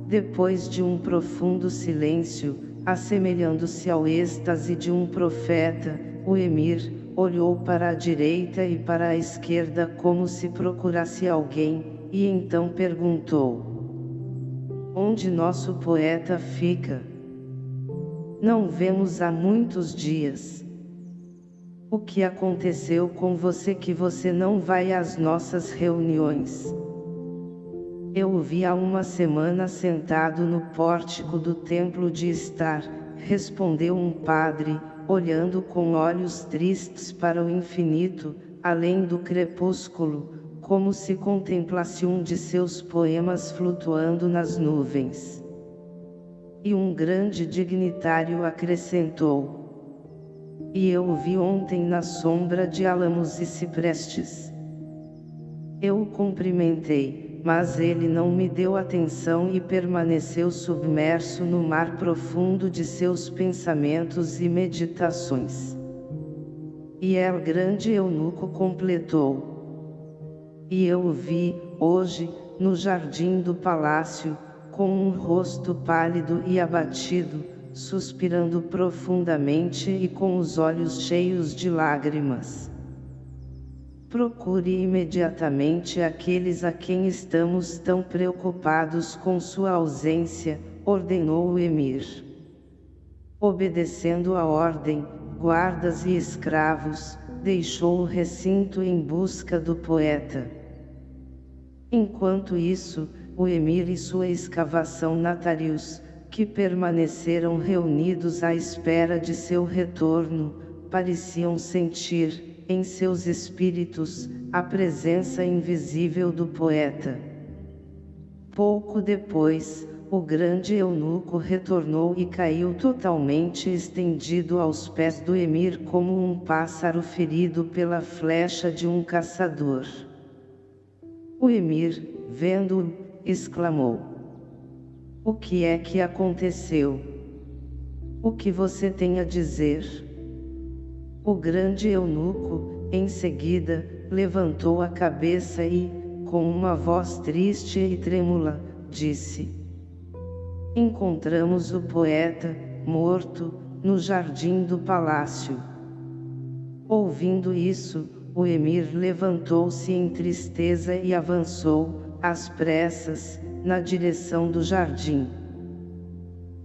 Depois de um profundo silêncio, assemelhando-se ao êxtase de um profeta, o emir, olhou para a direita e para a esquerda como se procurasse alguém, e então perguntou onde nosso poeta fica. Não vemos há muitos dias. O que aconteceu com você que você não vai às nossas reuniões? Eu o vi há uma semana sentado no pórtico do templo de estar, respondeu um padre, olhando com olhos tristes para o infinito, além do crepúsculo, como se contemplasse um de seus poemas flutuando nas nuvens. E um grande dignitário acrescentou. E eu o vi ontem na sombra de álamos e ciprestes. Eu o cumprimentei, mas ele não me deu atenção e permaneceu submerso no mar profundo de seus pensamentos e meditações. E El grande eunuco completou. E eu o vi, hoje, no jardim do palácio, com um rosto pálido e abatido, suspirando profundamente e com os olhos cheios de lágrimas. Procure imediatamente aqueles a quem estamos tão preocupados com sua ausência, ordenou o emir. Obedecendo a ordem, guardas e escravos, deixou o recinto em busca do poeta. Enquanto isso, o emir e sua escavação Natarius, que permaneceram reunidos à espera de seu retorno, pareciam sentir, em seus espíritos, a presença invisível do poeta. Pouco depois, o grande eunuco retornou e caiu totalmente estendido aos pés do emir como um pássaro ferido pela flecha de um caçador. O emir, vendo-o, exclamou. O que é que aconteceu? O que você tem a dizer? O grande eunuco, em seguida, levantou a cabeça e, com uma voz triste e trêmula, disse encontramos o poeta, morto, no jardim do palácio. Ouvindo isso, o emir levantou-se em tristeza e avançou, às pressas, na direção do jardim.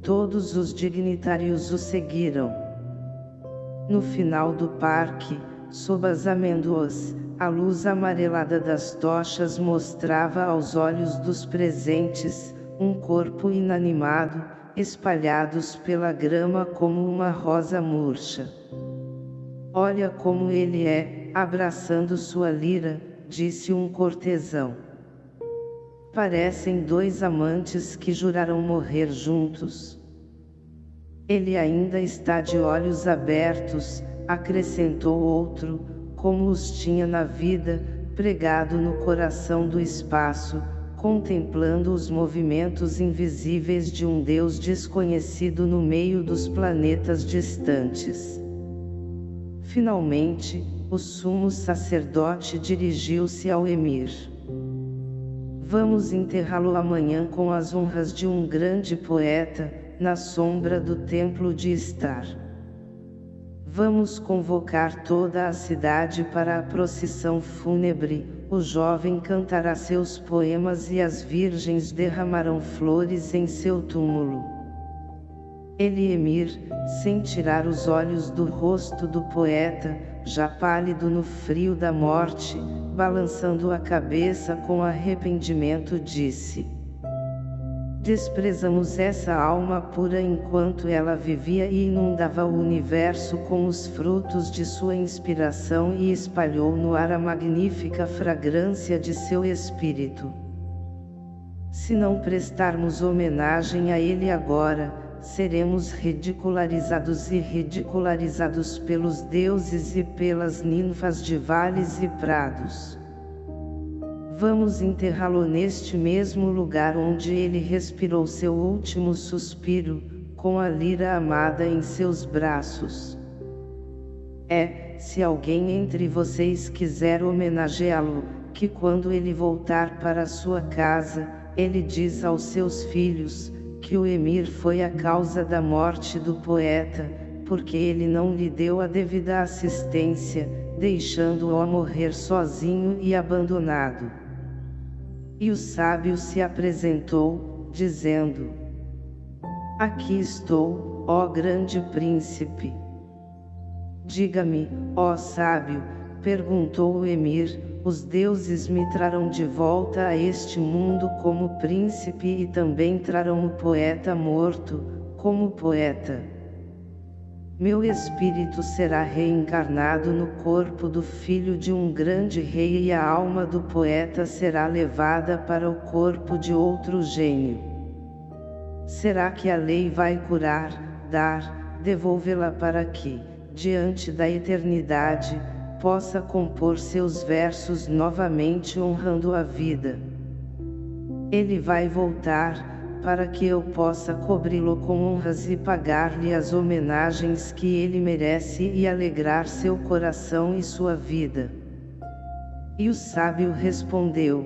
Todos os dignitários o seguiram. No final do parque, sob as amêndoas, a luz amarelada das tochas mostrava aos olhos dos presentes, um corpo inanimado, espalhados pela grama como uma rosa murcha. Olha como ele é, abraçando sua lira, disse um cortesão. Parecem dois amantes que juraram morrer juntos. Ele ainda está de olhos abertos, acrescentou outro, como os tinha na vida, pregado no coração do espaço, contemplando os movimentos invisíveis de um Deus desconhecido no meio dos planetas distantes. Finalmente, o sumo sacerdote dirigiu-se ao emir. Vamos enterrá-lo amanhã com as honras de um grande poeta, na sombra do templo de Estar. Vamos convocar toda a cidade para a procissão fúnebre, o jovem cantará seus poemas e as virgens derramarão flores em seu túmulo. Ele emir, sem tirar os olhos do rosto do poeta, já pálido no frio da morte, balançando a cabeça com arrependimento disse Desprezamos essa alma pura enquanto ela vivia e inundava o universo com os frutos de sua inspiração e espalhou no ar a magnífica fragrância de seu espírito. Se não prestarmos homenagem a ele agora, seremos ridicularizados e ridicularizados pelos deuses e pelas ninfas de vales e prados. Vamos enterrá-lo neste mesmo lugar onde ele respirou seu último suspiro, com a lira amada em seus braços. É, se alguém entre vocês quiser homenageá-lo, que quando ele voltar para sua casa, ele diz aos seus filhos, que o emir foi a causa da morte do poeta, porque ele não lhe deu a devida assistência, deixando-o morrer sozinho e abandonado. E o sábio se apresentou, dizendo, Aqui estou, ó grande príncipe. Diga-me, ó sábio, perguntou o emir, os deuses me trarão de volta a este mundo como príncipe e também trarão o poeta morto, como poeta. Meu espírito será reencarnado no corpo do filho de um grande rei e a alma do poeta será levada para o corpo de outro gênio. Será que a lei vai curar, dar, devolvê-la para que, diante da eternidade, possa compor seus versos novamente honrando a vida? Ele vai voltar, para que eu possa cobri-lo com honras e pagar-lhe as homenagens que ele merece e alegrar seu coração e sua vida. E o sábio respondeu,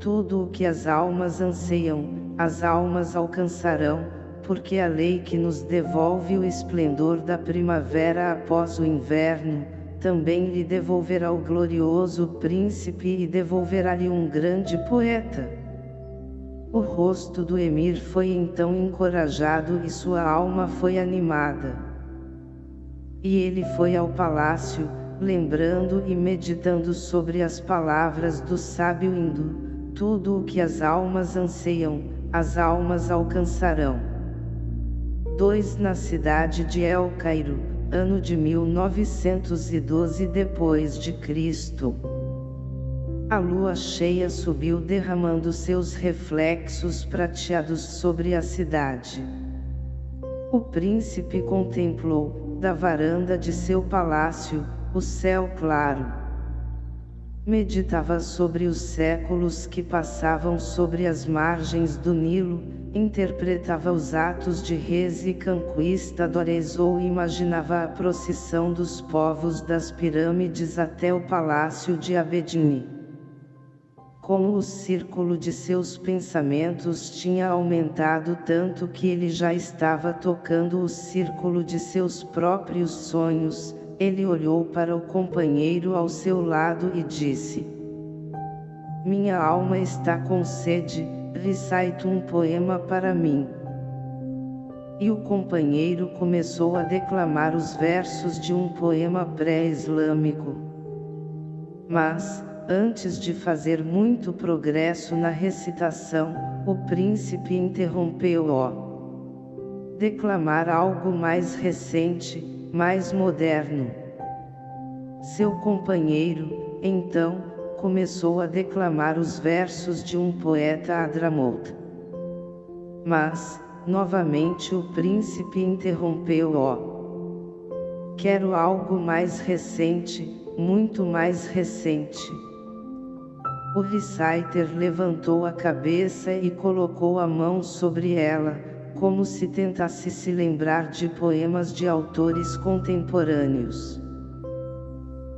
Tudo o que as almas anseiam, as almas alcançarão, porque a lei que nos devolve o esplendor da primavera após o inverno, também lhe devolverá o glorioso príncipe e devolverá-lhe um grande poeta. O rosto do emir foi então encorajado e sua alma foi animada. E ele foi ao palácio, lembrando e meditando sobre as palavras do sábio hindu, tudo o que as almas anseiam, as almas alcançarão. 2 Na cidade de El Cairo, ano de 1912 depois de Cristo. A lua cheia subiu derramando seus reflexos prateados sobre a cidade. O príncipe contemplou, da varanda de seu palácio, o céu claro. Meditava sobre os séculos que passavam sobre as margens do Nilo, interpretava os atos de reis e conquistadores ou imaginava a procissão dos povos das pirâmides até o palácio de Abedini como o círculo de seus pensamentos tinha aumentado tanto que ele já estava tocando o círculo de seus próprios sonhos, ele olhou para o companheiro ao seu lado e disse, Minha alma está com sede, recite um poema para mim. E o companheiro começou a declamar os versos de um poema pré-islâmico. Mas, Antes de fazer muito progresso na recitação, o príncipe interrompeu-o. Declamar algo mais recente, mais moderno. Seu companheiro, então, começou a declamar os versos de um poeta Adramout. Mas, novamente o príncipe interrompeu-o. Quero algo mais recente, muito mais recente. O reciter levantou a cabeça e colocou a mão sobre ela, como se tentasse se lembrar de poemas de autores contemporâneos.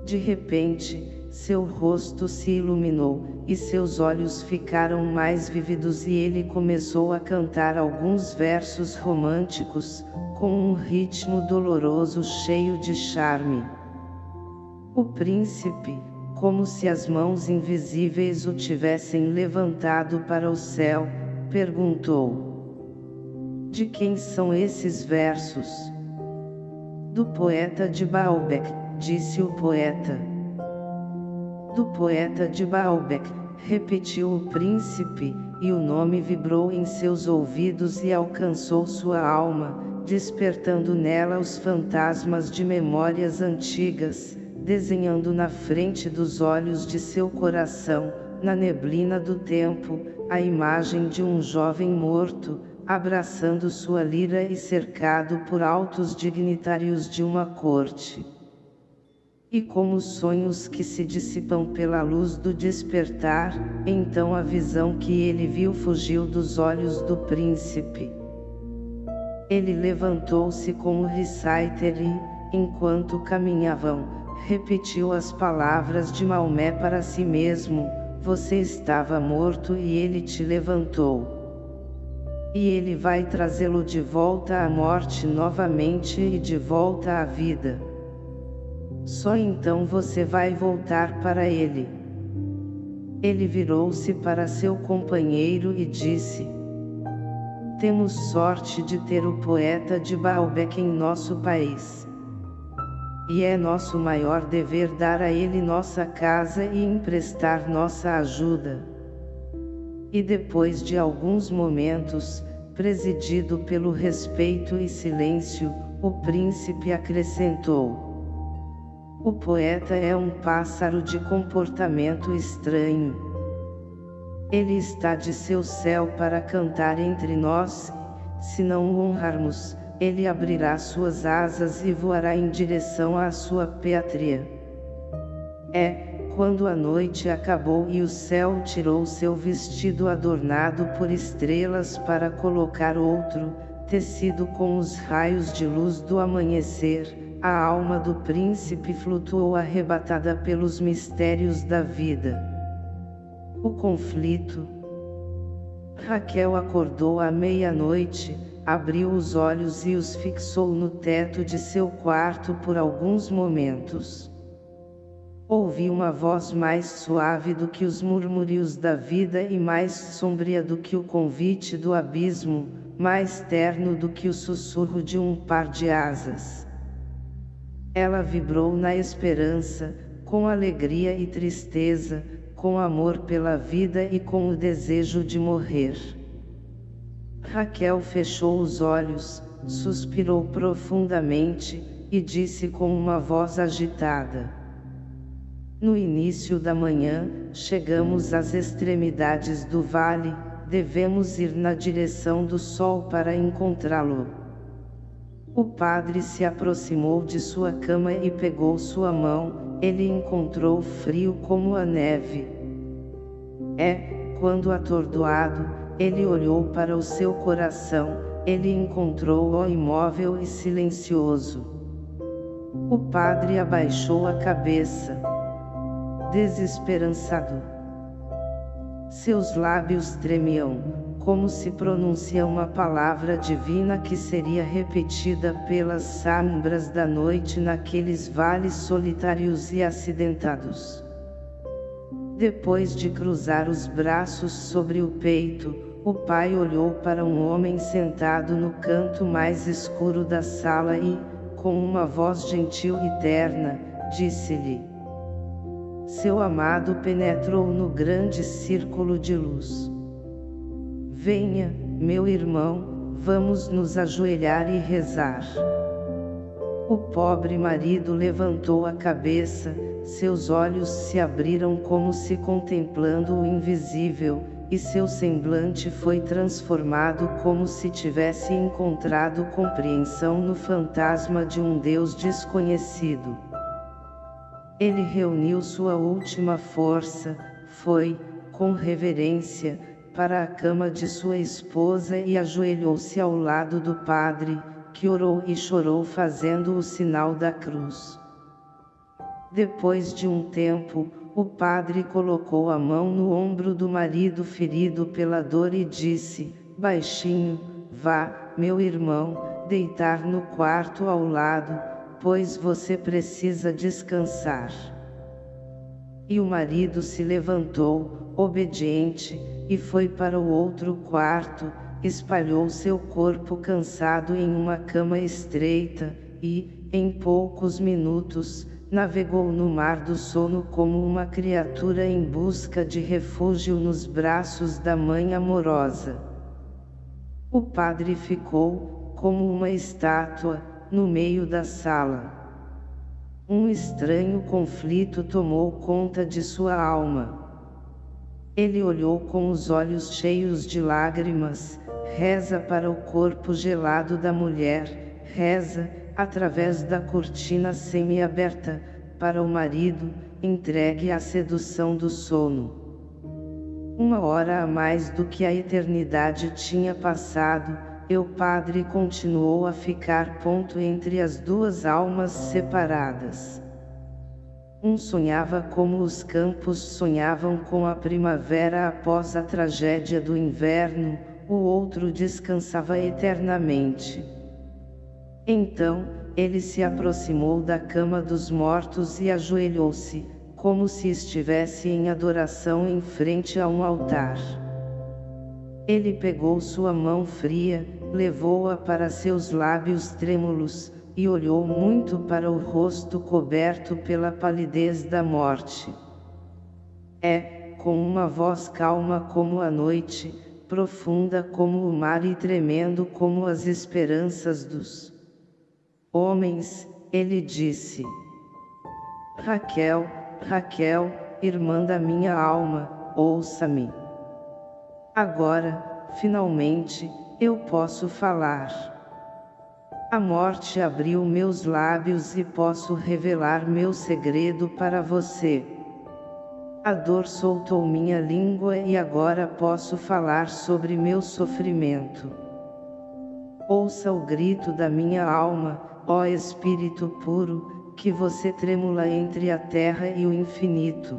De repente, seu rosto se iluminou, e seus olhos ficaram mais vívidos e ele começou a cantar alguns versos românticos, com um ritmo doloroso cheio de charme. O príncipe, como se as mãos invisíveis o tivessem levantado para o céu, perguntou: De quem são esses versos? Do poeta de Baalbek, disse o poeta. Do poeta de Baalbek, repetiu o príncipe, e o nome vibrou em seus ouvidos e alcançou sua alma, despertando nela os fantasmas de memórias antigas, desenhando na frente dos olhos de seu coração, na neblina do tempo, a imagem de um jovem morto, abraçando sua lira e cercado por altos dignitários de uma corte. E como sonhos que se dissipam pela luz do despertar, então a visão que ele viu fugiu dos olhos do príncipe. Ele levantou-se com o reciter e, enquanto caminhavam, repetiu as palavras de Maomé para si mesmo, você estava morto e ele te levantou. E ele vai trazê-lo de volta à morte novamente e de volta à vida. Só então você vai voltar para ele. Ele virou-se para seu companheiro e disse, Temos sorte de ter o poeta de Baalbek em nosso país. E é nosso maior dever dar a ele nossa casa e emprestar nossa ajuda. E depois de alguns momentos, presidido pelo respeito e silêncio, o príncipe acrescentou, o poeta é um pássaro de comportamento estranho. Ele está de seu céu para cantar entre nós, se não o honrarmos, ele abrirá suas asas e voará em direção à sua pátria. É, quando a noite acabou e o céu tirou seu vestido adornado por estrelas para colocar outro, tecido com os raios de luz do amanhecer, a alma do príncipe flutuou arrebatada pelos mistérios da vida. O conflito. Raquel acordou à meia-noite, abriu os olhos e os fixou no teto de seu quarto por alguns momentos. Ouvi uma voz mais suave do que os murmúrios da vida e mais sombria do que o convite do abismo, mais terno do que o sussurro de um par de asas. Ela vibrou na esperança, com alegria e tristeza, com amor pela vida e com o desejo de morrer. Raquel fechou os olhos, suspirou profundamente, e disse com uma voz agitada. No início da manhã, chegamos às extremidades do vale, devemos ir na direção do sol para encontrá-lo. O padre se aproximou de sua cama e pegou sua mão, ele encontrou frio como a neve. É, quando atordoado, ele olhou para o seu coração, ele encontrou-o imóvel e silencioso. O padre abaixou a cabeça. Desesperançado. Seus lábios tremiam, como se pronuncia uma palavra divina que seria repetida pelas sombras da noite naqueles vales solitários e acidentados. Depois de cruzar os braços sobre o peito, o pai olhou para um homem sentado no canto mais escuro da sala e, com uma voz gentil e terna, disse-lhe: Seu amado penetrou no grande círculo de luz. Venha, meu irmão, vamos nos ajoelhar e rezar. O pobre marido levantou a cabeça, seus olhos se abriram como se contemplando o invisível, e seu semblante foi transformado como se tivesse encontrado compreensão no fantasma de um Deus desconhecido. Ele reuniu sua última força, foi, com reverência, para a cama de sua esposa e ajoelhou-se ao lado do padre, que orou e chorou fazendo o sinal da cruz. Depois de um tempo, o padre colocou a mão no ombro do marido ferido pela dor e disse, baixinho, vá, meu irmão, deitar no quarto ao lado, pois você precisa descansar. E o marido se levantou, obediente, e foi para o outro quarto, espalhou seu corpo cansado em uma cama estreita, e, em poucos minutos, navegou no mar do sono como uma criatura em busca de refúgio nos braços da mãe amorosa. O padre ficou, como uma estátua, no meio da sala. Um estranho conflito tomou conta de sua alma. Ele olhou com os olhos cheios de lágrimas, reza para o corpo gelado da mulher, reza, através da cortina semi-aberta, para o marido, entregue à sedução do sono. Uma hora a mais do que a eternidade tinha passado, e o padre continuou a ficar ponto entre as duas almas separadas. Um sonhava como os campos sonhavam com a primavera após a tragédia do inverno, o outro descansava eternamente. Então, ele se aproximou da cama dos mortos e ajoelhou-se, como se estivesse em adoração em frente a um altar. Ele pegou sua mão fria, levou-a para seus lábios trêmulos, e olhou muito para o rosto coberto pela palidez da morte. É, com uma voz calma como a noite, profunda como o mar e tremendo como as esperanças dos homens, ele disse. Raquel, Raquel, irmã da minha alma, ouça-me. Agora, finalmente, eu posso falar. A morte abriu meus lábios e posso revelar meu segredo para você. A dor soltou minha língua e agora posso falar sobre meu sofrimento. Ouça o grito da minha alma, ó Espírito puro, que você tremula entre a terra e o infinito.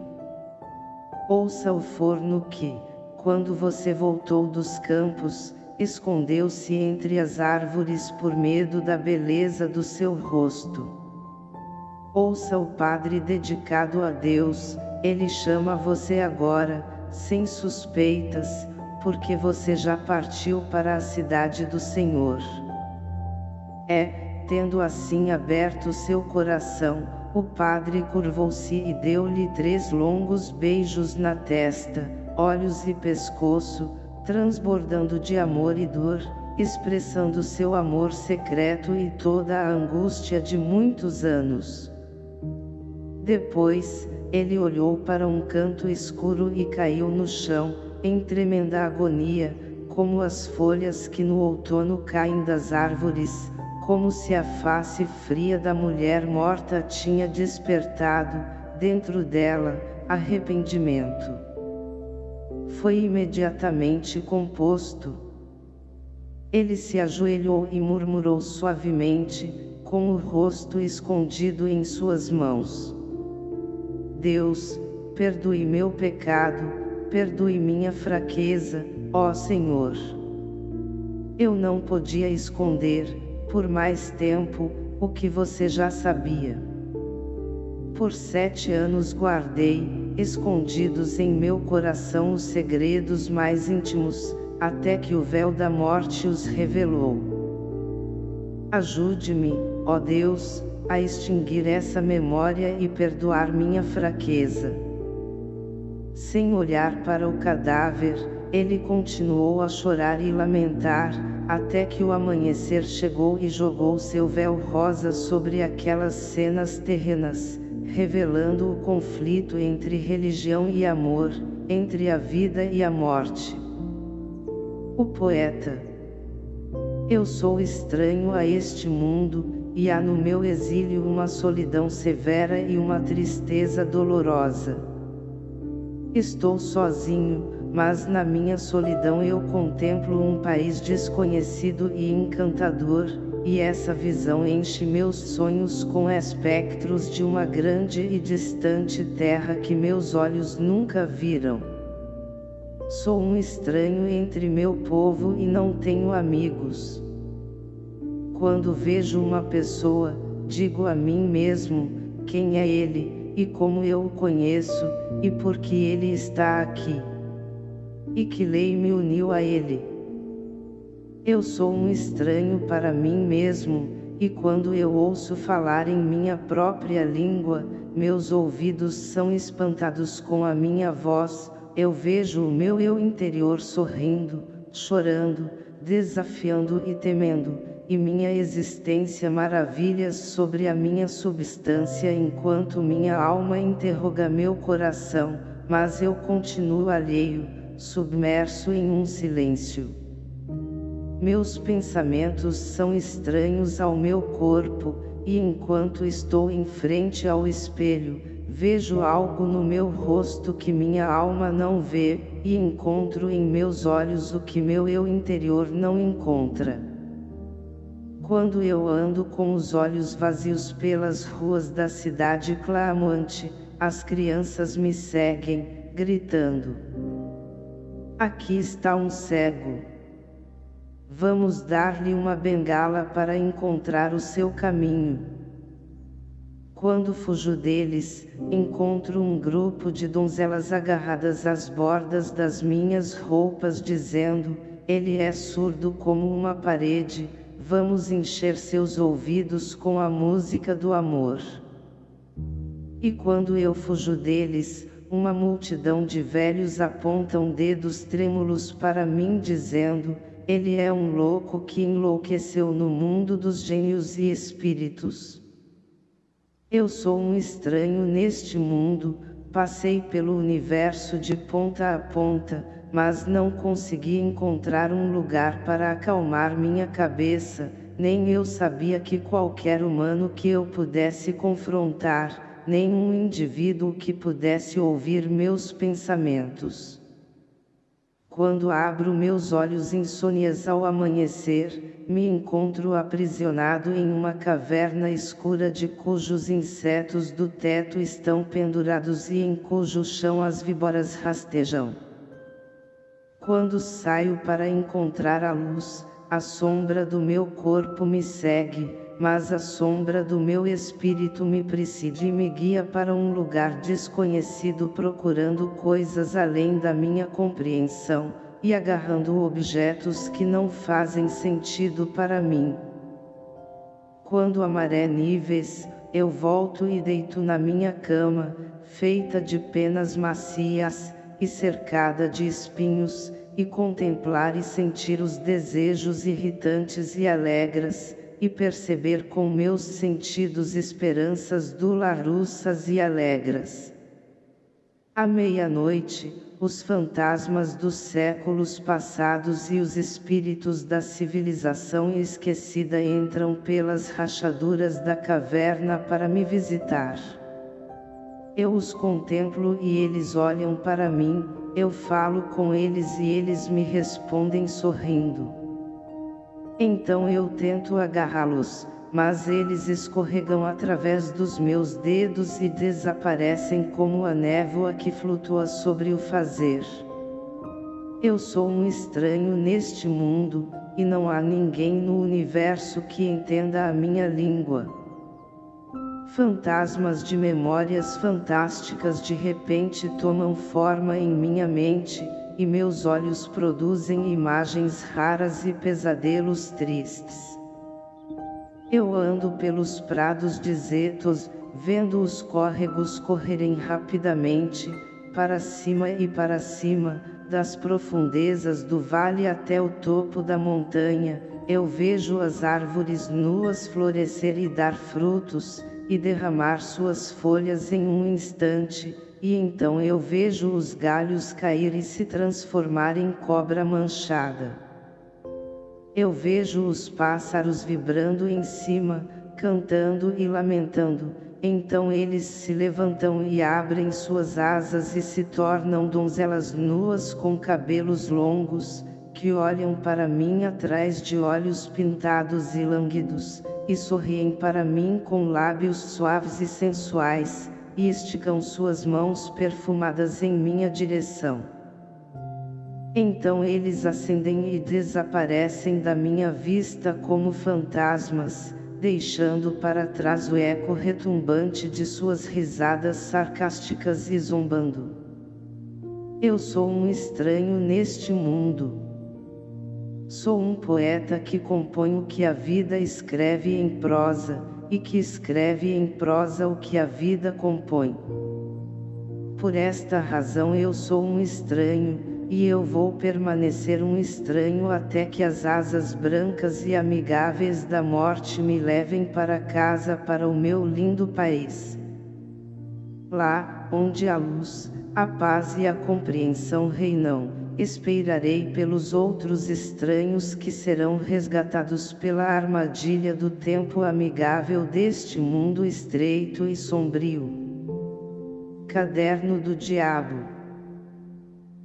Ouça o forno que, quando você voltou dos campos, escondeu-se entre as árvores por medo da beleza do seu rosto. Ouça o Padre dedicado a Deus, ele chama você agora, sem suspeitas, porque você já partiu para a cidade do Senhor. É, tendo assim aberto seu coração, o padre curvou-se e deu-lhe três longos beijos na testa, olhos e pescoço, transbordando de amor e dor, expressando seu amor secreto e toda a angústia de muitos anos. Depois, ele olhou para um canto escuro e caiu no chão, em tremenda agonia, como as folhas que no outono caem das árvores, como se a face fria da mulher morta tinha despertado, dentro dela, arrependimento. Foi imediatamente composto. Ele se ajoelhou e murmurou suavemente, com o rosto escondido em suas mãos. Deus, perdoe meu pecado, perdoe minha fraqueza, ó Senhor. Eu não podia esconder, por mais tempo, o que você já sabia. Por sete anos guardei, escondidos em meu coração os segredos mais íntimos, até que o véu da morte os revelou. Ajude-me, ó Deus, a extinguir essa memória e perdoar minha fraqueza. Sem olhar para o cadáver, ele continuou a chorar e lamentar, até que o amanhecer chegou e jogou seu véu rosa sobre aquelas cenas terrenas, revelando o conflito entre religião e amor, entre a vida e a morte. O poeta Eu sou estranho a este mundo, e há no meu exílio uma solidão severa e uma tristeza dolorosa. Estou sozinho, mas na minha solidão eu contemplo um país desconhecido e encantador, e essa visão enche meus sonhos com espectros de uma grande e distante terra que meus olhos nunca viram. Sou um estranho entre meu povo e não tenho amigos. Quando vejo uma pessoa, digo a mim mesmo, quem é ele, e como eu o conheço, e por que ele está aqui e que lei me uniu a ele. Eu sou um estranho para mim mesmo, e quando eu ouço falar em minha própria língua, meus ouvidos são espantados com a minha voz, eu vejo o meu eu interior sorrindo, chorando, desafiando e temendo, e minha existência maravilhas sobre a minha substância enquanto minha alma interroga meu coração, mas eu continuo alheio, submerso em um silêncio. Meus pensamentos são estranhos ao meu corpo, e enquanto estou em frente ao espelho, vejo algo no meu rosto que minha alma não vê, e encontro em meus olhos o que meu eu interior não encontra. Quando eu ando com os olhos vazios pelas ruas da cidade clamante, as crianças me seguem, gritando. Aqui está um cego. Vamos dar-lhe uma bengala para encontrar o seu caminho. Quando fujo deles, encontro um grupo de donzelas agarradas às bordas das minhas roupas dizendo, ele é surdo como uma parede, vamos encher seus ouvidos com a música do amor. E quando eu fujo deles, uma multidão de velhos apontam dedos trêmulos para mim dizendo, ele é um louco que enlouqueceu no mundo dos gênios e espíritos. Eu sou um estranho neste mundo, passei pelo universo de ponta a ponta, mas não consegui encontrar um lugar para acalmar minha cabeça, nem eu sabia que qualquer humano que eu pudesse confrontar, nenhum indivíduo que pudesse ouvir meus pensamentos. Quando abro meus olhos insônias ao amanhecer, me encontro aprisionado em uma caverna escura de cujos insetos do teto estão pendurados e em cujo chão as víboras rastejam. Quando saio para encontrar a luz, a sombra do meu corpo me segue, mas a sombra do meu espírito me preside e me guia para um lugar desconhecido procurando coisas além da minha compreensão, e agarrando objetos que não fazem sentido para mim. Quando a maré níveis, eu volto e deito na minha cama, feita de penas macias, e cercada de espinhos, e contemplar e sentir os desejos irritantes e alegres, e perceber com meus sentidos esperanças dularussas e alegres. À meia-noite, os fantasmas dos séculos passados e os espíritos da civilização esquecida entram pelas rachaduras da caverna para me visitar. Eu os contemplo e eles olham para mim, eu falo com eles e eles me respondem sorrindo. Então eu tento agarrá-los, mas eles escorregam através dos meus dedos e desaparecem como a névoa que flutua sobre o fazer. Eu sou um estranho neste mundo, e não há ninguém no universo que entenda a minha língua. Fantasmas de memórias fantásticas de repente tomam forma em minha mente, e meus olhos produzem imagens raras e pesadelos tristes. Eu ando pelos prados desertos, vendo os córregos correrem rapidamente, para cima e para cima, das profundezas do vale até o topo da montanha, eu vejo as árvores nuas florescer e dar frutos, e derramar suas folhas em um instante, e então eu vejo os galhos cair e se transformar em cobra manchada. Eu vejo os pássaros vibrando em cima, cantando e lamentando, então eles se levantam e abrem suas asas e se tornam donzelas nuas com cabelos longos, que olham para mim atrás de olhos pintados e lânguidos, e sorriem para mim com lábios suaves e sensuais, e esticam suas mãos perfumadas em minha direção. Então eles acendem e desaparecem da minha vista como fantasmas, deixando para trás o eco retumbante de suas risadas sarcásticas e zombando. Eu sou um estranho neste mundo. Sou um poeta que compõe o que a vida escreve em prosa, e que escreve em prosa o que a vida compõe. Por esta razão eu sou um estranho, e eu vou permanecer um estranho até que as asas brancas e amigáveis da morte me levem para casa para o meu lindo país. Lá, onde a luz, a paz e a compreensão reinam esperarei pelos outros estranhos que serão resgatados pela armadilha do tempo amigável deste mundo estreito e sombrio. Caderno do Diabo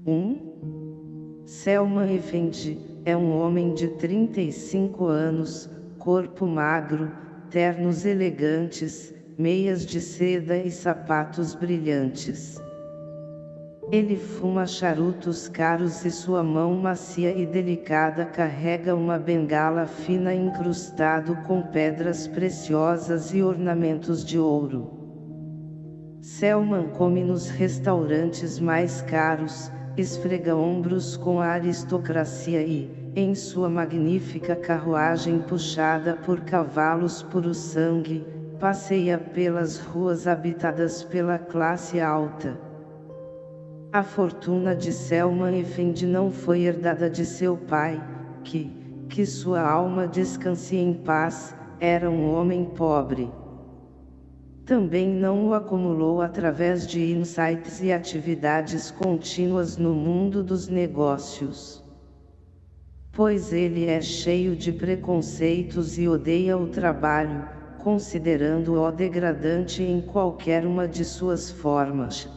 1. Selma Effendi, é um homem de 35 anos, corpo magro, ternos elegantes, meias de seda e sapatos brilhantes. Ele fuma charutos caros e sua mão macia e delicada carrega uma bengala fina incrustado com pedras preciosas e ornamentos de ouro. Selman come nos restaurantes mais caros, esfrega ombros com a aristocracia e, em sua magnífica carruagem puxada por cavalos puro sangue, passeia pelas ruas habitadas pela classe alta a fortuna de Selman Effendi não foi herdada de seu pai, que, que sua alma descanse em paz, era um homem pobre. Também não o acumulou através de insights e atividades contínuas no mundo dos negócios. Pois ele é cheio de preconceitos e odeia o trabalho, considerando-o degradante em qualquer uma de suas formas.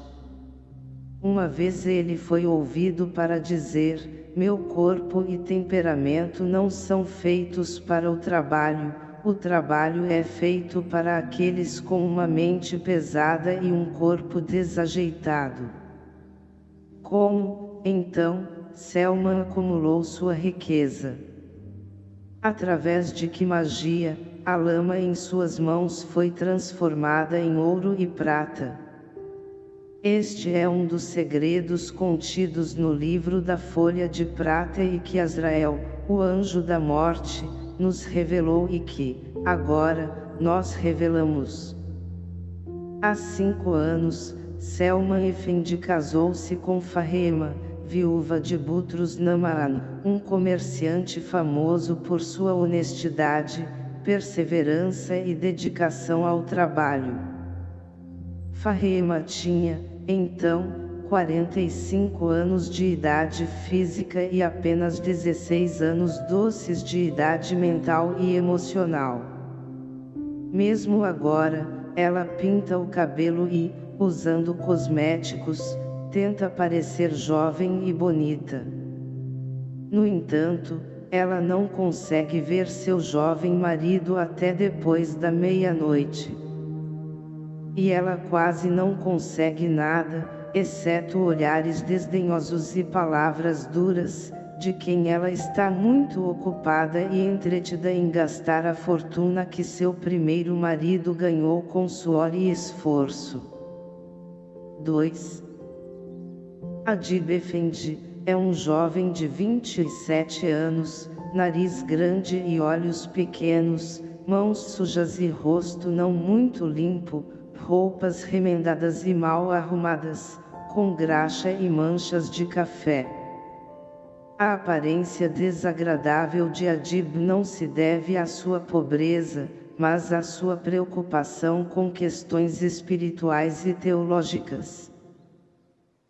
Uma vez ele foi ouvido para dizer, meu corpo e temperamento não são feitos para o trabalho, o trabalho é feito para aqueles com uma mente pesada e um corpo desajeitado. Como, então, Selman acumulou sua riqueza? Através de que magia, a lama em suas mãos foi transformada em ouro e prata. Este é um dos segredos contidos no livro da folha de prata e que Azrael, o anjo da morte, nos revelou e que, agora, nós revelamos. Há cinco anos, Selma Effendi casou-se com Fahema, viúva de Butros Namaan, um comerciante famoso por sua honestidade, perseverança e dedicação ao trabalho. Fahema tinha, então, 45 anos de idade física e apenas 16 anos doces de idade mental e emocional. Mesmo agora, ela pinta o cabelo e, usando cosméticos, tenta parecer jovem e bonita. No entanto, ela não consegue ver seu jovem marido até depois da meia-noite. E ela quase não consegue nada, exceto olhares desdenhosos e palavras duras, de quem ela está muito ocupada e entretida em gastar a fortuna que seu primeiro marido ganhou com suor e esforço. 2. Adib Effendi, é um jovem de 27 anos, nariz grande e olhos pequenos, mãos sujas e rosto não muito limpo, roupas remendadas e mal arrumadas, com graxa e manchas de café. A aparência desagradável de Adib não se deve à sua pobreza, mas à sua preocupação com questões espirituais e teológicas.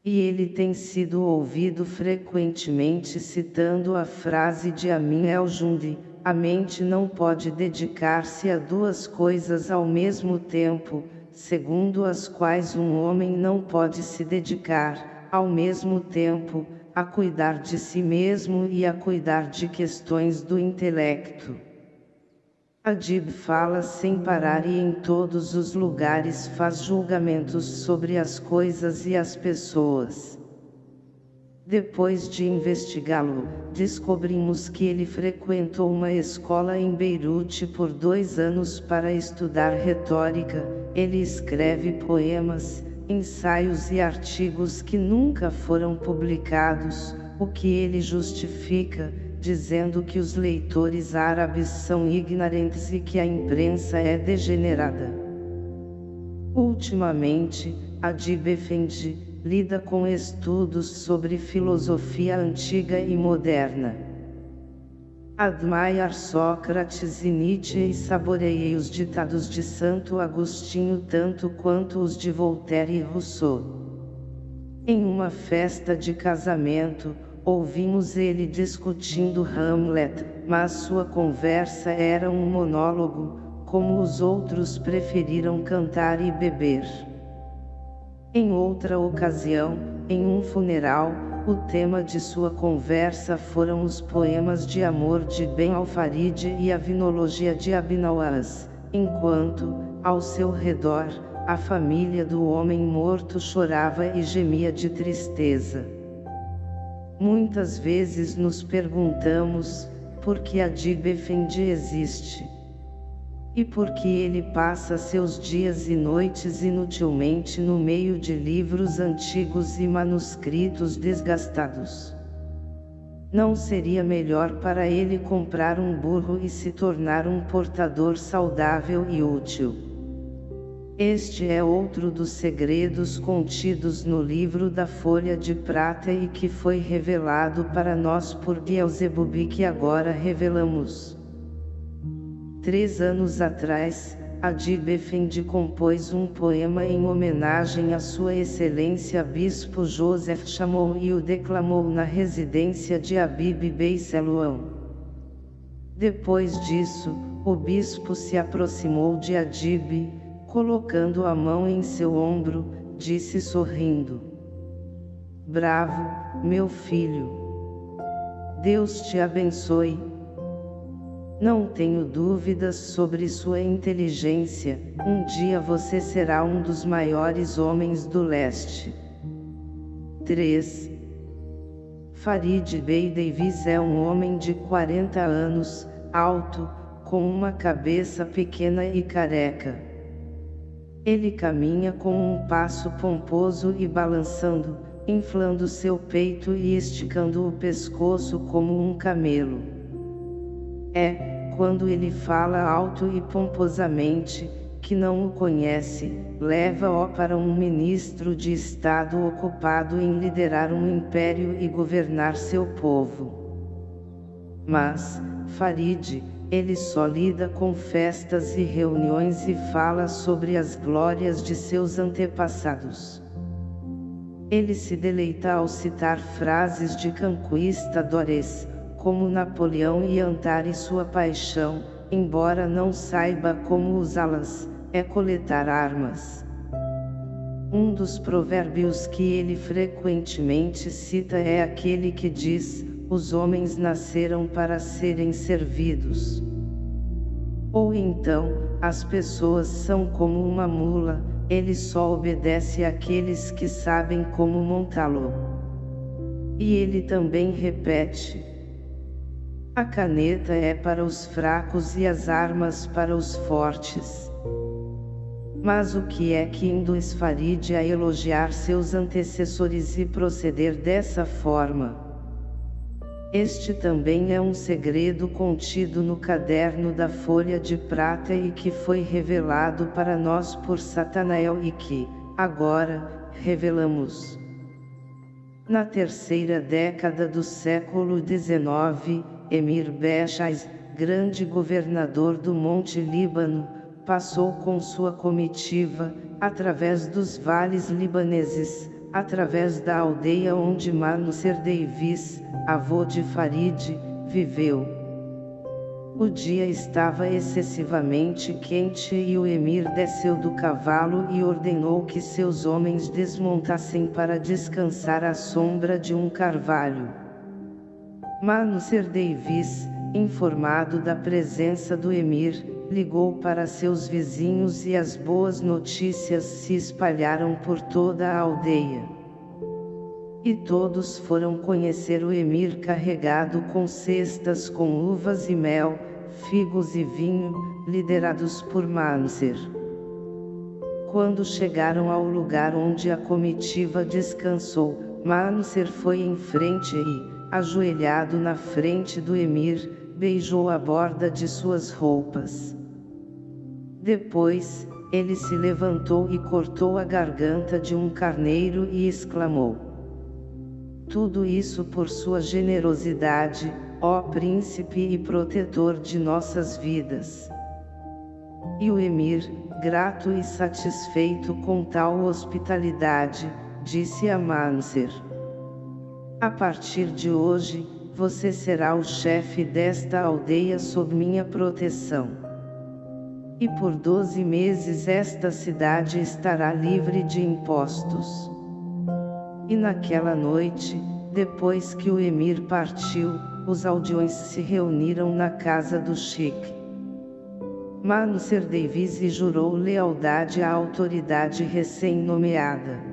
E ele tem sido ouvido frequentemente citando a frase de Amin el-Jundi, a mente não pode dedicar-se a duas coisas ao mesmo tempo, segundo as quais um homem não pode se dedicar, ao mesmo tempo, a cuidar de si mesmo e a cuidar de questões do intelecto. Adib fala sem parar e em todos os lugares faz julgamentos sobre as coisas e as pessoas. Depois de investigá-lo, descobrimos que ele frequentou uma escola em Beirute por dois anos para estudar retórica, ele escreve poemas, ensaios e artigos que nunca foram publicados, o que ele justifica, dizendo que os leitores árabes são ignorantes e que a imprensa é degenerada. Ultimamente, Adib Effendi, lida com estudos sobre filosofia antiga e moderna. Admire Sócrates e Nietzsche e saboreei os ditados de Santo Agostinho tanto quanto os de Voltaire e Rousseau. Em uma festa de casamento, ouvimos ele discutindo Hamlet, mas sua conversa era um monólogo, como os outros preferiram cantar e beber. Em outra ocasião, em um funeral, o tema de sua conversa foram os poemas de amor de Ben Alfarid e a vinologia de Abinawaz, enquanto, ao seu redor, a família do homem morto chorava e gemia de tristeza. Muitas vezes nos perguntamos, por que a Dib Effendi existe? E porque ele passa seus dias e noites inutilmente no meio de livros antigos e manuscritos desgastados. Não seria melhor para ele comprar um burro e se tornar um portador saudável e útil? Este é outro dos segredos contidos no livro da Folha de Prata e que foi revelado para nós por Beelzebub que agora revelamos. Três anos atrás, Adib Effendi compôs um poema em homenagem a Sua Excelência Bispo Joseph Chamou e o declamou na residência de Abib Bey Seluão. Depois disso, o bispo se aproximou de Adib, colocando a mão em seu ombro, disse sorrindo. Bravo, meu filho. Deus te abençoe, não tenho dúvidas sobre sua inteligência, um dia você será um dos maiores homens do leste. 3. Farid Bey Davis é um homem de 40 anos, alto, com uma cabeça pequena e careca. Ele caminha com um passo pomposo e balançando, inflando seu peito e esticando o pescoço como um camelo. É, quando ele fala alto e pomposamente, que não o conhece, leva-o para um ministro de Estado ocupado em liderar um império e governar seu povo. Mas, Farid, ele só lida com festas e reuniões e fala sobre as glórias de seus antepassados. Ele se deleita ao citar frases de conquistadores, como Napoleão e Antari sua paixão, embora não saiba como usá-las, é coletar armas. Um dos provérbios que ele frequentemente cita é aquele que diz, os homens nasceram para serem servidos. Ou então, as pessoas são como uma mula, ele só obedece àqueles que sabem como montá-lo. E ele também repete, a caneta é para os fracos e as armas para os fortes. Mas o que é que induz Farid a elogiar seus antecessores e proceder dessa forma? Este também é um segredo contido no caderno da folha de prata e que foi revelado para nós por Satanael e que, agora, revelamos. Na terceira década do século XIX, Emir Bechais, grande governador do Monte Líbano, passou com sua comitiva, através dos vales libaneses, através da aldeia onde Manuser Davis, avô de Farid, viveu. O dia estava excessivamente quente e o emir desceu do cavalo e ordenou que seus homens desmontassem para descansar à sombra de um carvalho. Manuser Davis, informado da presença do emir, ligou para seus vizinhos e as boas notícias se espalharam por toda a aldeia. E todos foram conhecer o emir carregado com cestas com uvas e mel, figos e vinho, liderados por Manser. Quando chegaram ao lugar onde a comitiva descansou, Manser foi em frente e, ajoelhado na frente do emir, beijou a borda de suas roupas. Depois, ele se levantou e cortou a garganta de um carneiro e exclamou: Tudo isso por sua generosidade, ó príncipe e protetor de nossas vidas. E o emir, grato e satisfeito com tal hospitalidade, disse a Manser: A partir de hoje, você será o chefe desta aldeia sob minha proteção. E por doze meses esta cidade estará livre de impostos. E naquela noite, depois que o emir partiu, os aldeões se reuniram na casa do Sheik. Manuser Davis e jurou lealdade à autoridade recém-nomeada.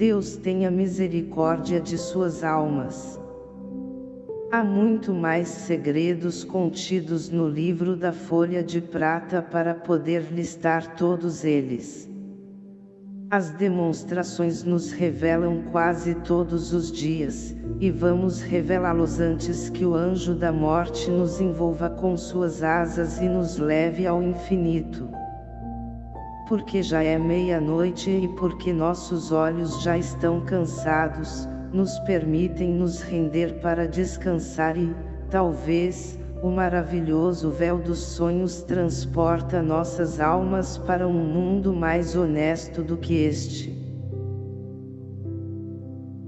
Deus tenha misericórdia de suas almas. Há muito mais segredos contidos no livro da folha de prata para poder listar todos eles. As demonstrações nos revelam quase todos os dias, e vamos revelá-los antes que o anjo da morte nos envolva com suas asas e nos leve ao infinito. Porque já é meia-noite e porque nossos olhos já estão cansados, nos permitem nos render para descansar e, talvez, o maravilhoso véu dos sonhos transporta nossas almas para um mundo mais honesto do que este.